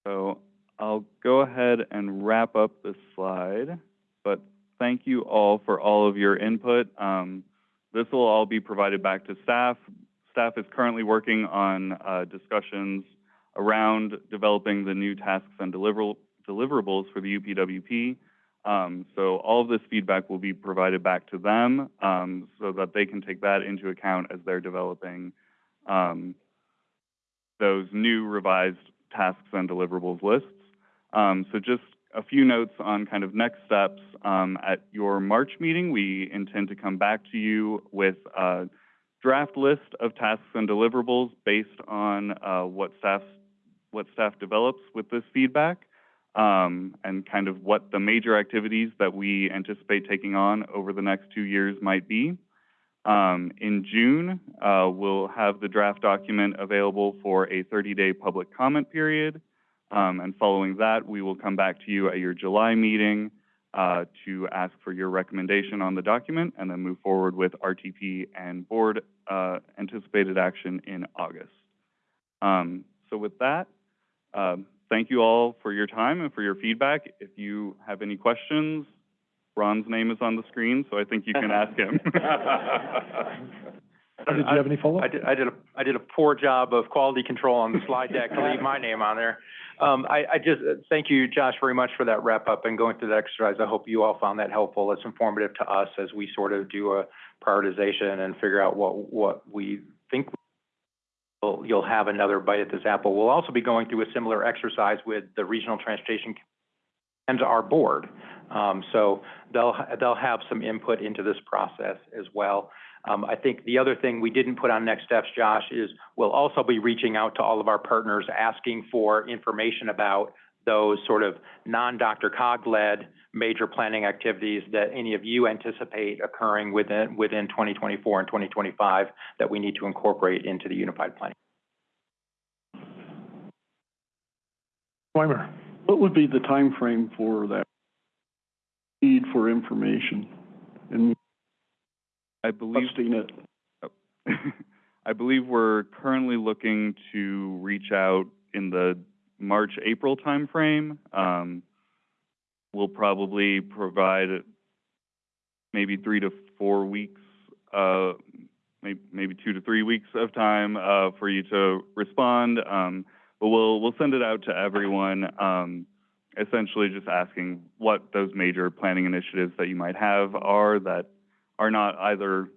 So I'll go ahead and wrap up this slide, but thank you all for all of your input. Um, this will all be provided back to staff. Staff is currently working on uh, discussions around developing the new tasks and deliverable, deliverables for the UPWP. Um, so all of this feedback will be provided back to them um, so that they can take that into account as they're developing um, those new revised tasks and deliverables lists. Um, so just a few notes on kind of next steps. Um, at your March meeting, we intend to come back to you with a draft list of tasks and deliverables based on uh, what staff what staff develops with this feedback, um, and kind of what the major activities that we anticipate taking on over the next two years might be. Um, in June, uh, we'll have the draft document available for a 30-day public comment period. Um, and following that, we will come back to you at your July meeting uh, to ask for your recommendation on the document and then move forward with RTP and board uh, anticipated action in August. Um, so with that, um, thank you all for your time and for your feedback. If you have any questions, Ron's name is on the screen, so I think you can ask him. Did you have any follow-up? I did, I did a, I did a poor job of quality control on the slide deck to leave my name on there. Um, I, I just, uh, thank you, Josh, very much for that wrap-up and going through the exercise. I hope you all found that helpful. It's informative to us as we sort of do a prioritization and figure out what, what we think we'll- you'll have another bite at this apple. We'll also be going through a similar exercise with the Regional Transportation and our board. Um, so they'll, they'll have some input into this process as well. Um, I think the other thing we didn't put on next steps, Josh, is we'll also be reaching out to all of our partners, asking for information about those sort of non-DRCOG-led major planning activities that any of you anticipate occurring within, within 2024 and 2025 that we need to incorporate into the unified planning. Weimer. What would be the time frame for that need for information and I believe it? I believe we're currently looking to reach out in the March, April timeframe. Um, we'll probably provide maybe three to four weeks, uh, maybe, maybe two to three weeks of time, uh, for you to respond. Um, but we'll, we'll send it out to everyone, um, essentially just asking what those major planning initiatives that you might have are that are not either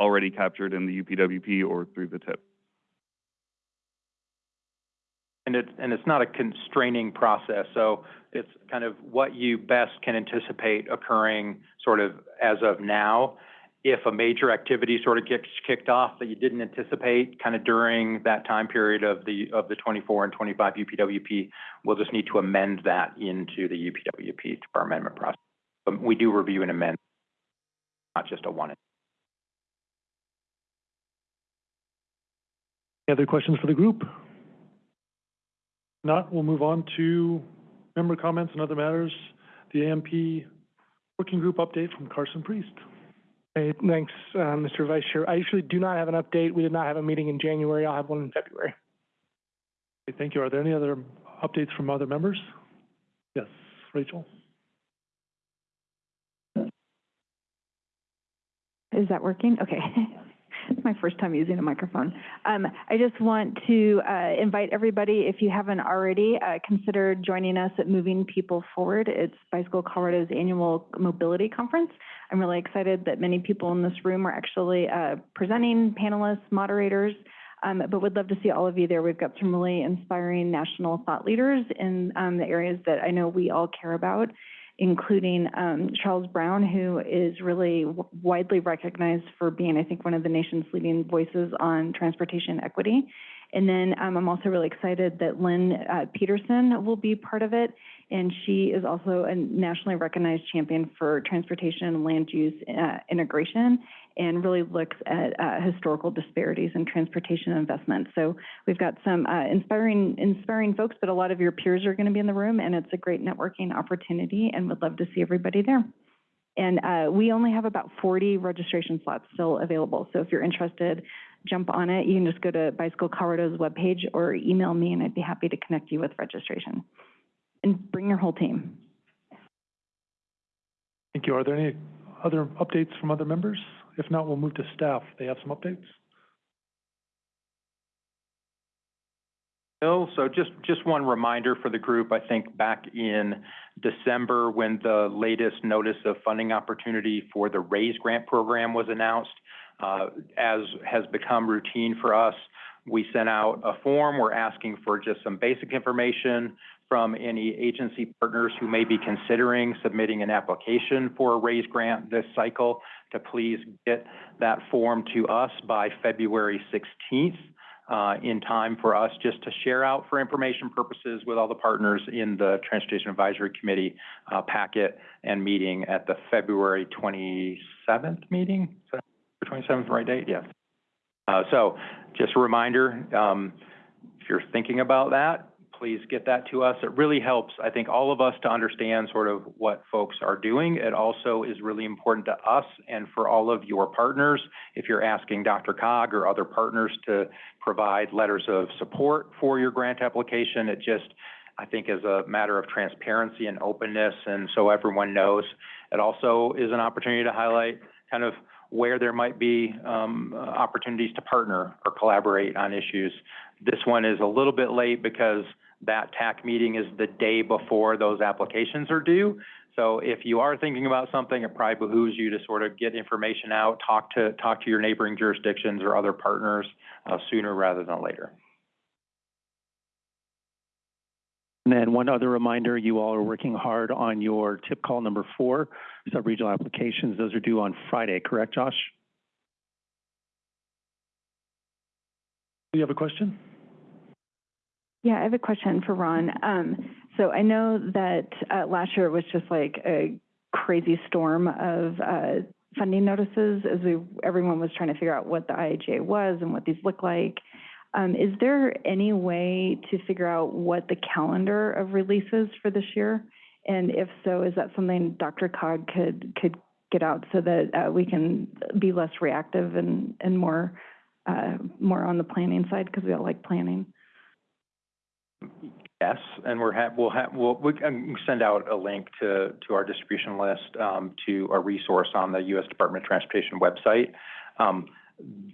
already captured in the UPWP or through the TIP. And it, and it's not a constraining process, so it's kind of what you best can anticipate occurring sort of as of now. If a major activity sort of gets kicked off that you didn't anticipate kind of during that time period of the, of the twenty-four and twenty-five UPWP, we'll just need to amend that into the UPWP to our amendment process. But we do review and amend, not just a one. Any other questions for the group? Not, we'll move on to member comments and other matters. The AMP Working Group update from Carson Priest. Hey, thanks, uh, Mr. Vice Chair. I usually do not have an update. We did not have a meeting in January. I'll have one in February. Okay, Thank you. Are there any other updates from other members? Yes, Rachel? Is that working? Okay. It's my first time using a microphone. Um, I just want to, uh, invite everybody, if you haven't already, uh, consider joining us at Moving People Forward. It's Bicycle Colorado's annual mobility conference. I'm really excited that many people in this room are actually, uh, presenting, panelists, moderators, um, but would love to see all of you there. We've got some really inspiring national thought leaders in, um, the areas that I know we all care about including um, Charles Brown, who is really widely recognized for being, I think, one of the nation's leading voices on transportation equity. And then um, I'm also really excited that Lynn uh, Peterson will be part of it. And she is also a nationally recognized champion for transportation and land use uh, integration and really looks at uh, historical disparities in transportation investment. So we've got some uh, inspiring, inspiring folks, but a lot of your peers are going to be in the room, and it's a great networking opportunity, and would love to see everybody there. And uh, we only have about 40 registration slots still available. So if you're interested, jump on it. You can just go to Bicycle Colorado's webpage or email me, and I'd be happy to connect you with registration. And bring your whole team. Thank you. Are there any other updates from other members? If not, we'll move to staff. They have some updates. Bill, so just, just one reminder for the group, I think back in December, when the latest notice of funding opportunity for the RAISE grant program was announced, uh, as has become routine for us, we sent out a form. We're asking for just some basic information from any agency partners who may be considering submitting an application for a RAISE grant this cycle to please get that form to us by February 16th uh, in time for us just to share out for information purposes with all the partners in the Transportation Advisory Committee uh, packet and meeting at the February 27th meeting? Is that 27th right date? Yes. Uh, so just a reminder, um, if you're thinking about that, please get that to us. It really helps, I think, all of us to understand sort of what folks are doing. It also is really important to us and for all of your partners. If you're asking DRCOG or other partners to provide letters of support for your grant application, it just, I think, is a matter of transparency and openness, and so everyone knows. It also is an opportunity to highlight kind of where there might be um, opportunities to partner or collaborate on issues. This one is a little bit late because that TAC meeting is the day before those applications are due. So if you are thinking about something, it probably behooves you to sort of get information out, talk to, talk to your neighboring jurisdictions or other partners uh, sooner rather than later. And then one other reminder, you all are working hard on your tip call number four, sub-regional applications. Those are due on Friday, correct, Josh? Do you have a question? Yeah, I have a question for Ron. Um, so I know that uh, last year it was just like a crazy storm of uh, funding notices as we everyone was trying to figure out what the IIJA was and what these look like. Um, is there any way to figure out what the calendar of releases for this year? And if so, is that something DRCOG could could get out so that uh, we can be less reactive and and more uh, more on the planning side because we all like planning. Yes, and we're ha- we'll have, we'll, we can send out a link to, to our distribution list, um, to a resource on the U.S. Department of Transportation website. Um,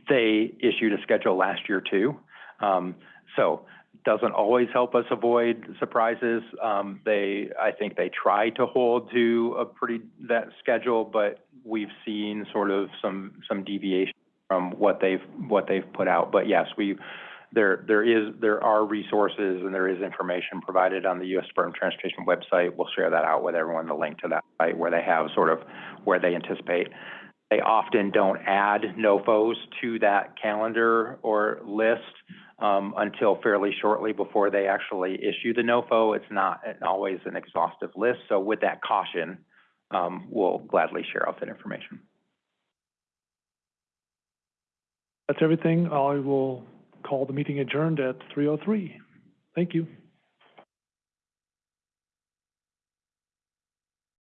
they issued a schedule last year too. Um, so doesn't always help us avoid surprises. Um, they, I think they try to hold to a pretty, that schedule, but we've seen sort of some, some deviation from what they've, what they've put out. But yes, we, there, there is, there are resources and there is information provided on the U.S. Department of Transportation website. We'll share that out with everyone, the link to that site where they have sort of where they anticipate. They often don't add NOFOs to that calendar or list um, until fairly shortly before they actually issue the NOFO. It's not always an exhaustive list. So with that caution, um, we'll gladly share out that information. That's everything. I will call the meeting adjourned at 3:03. Thank you.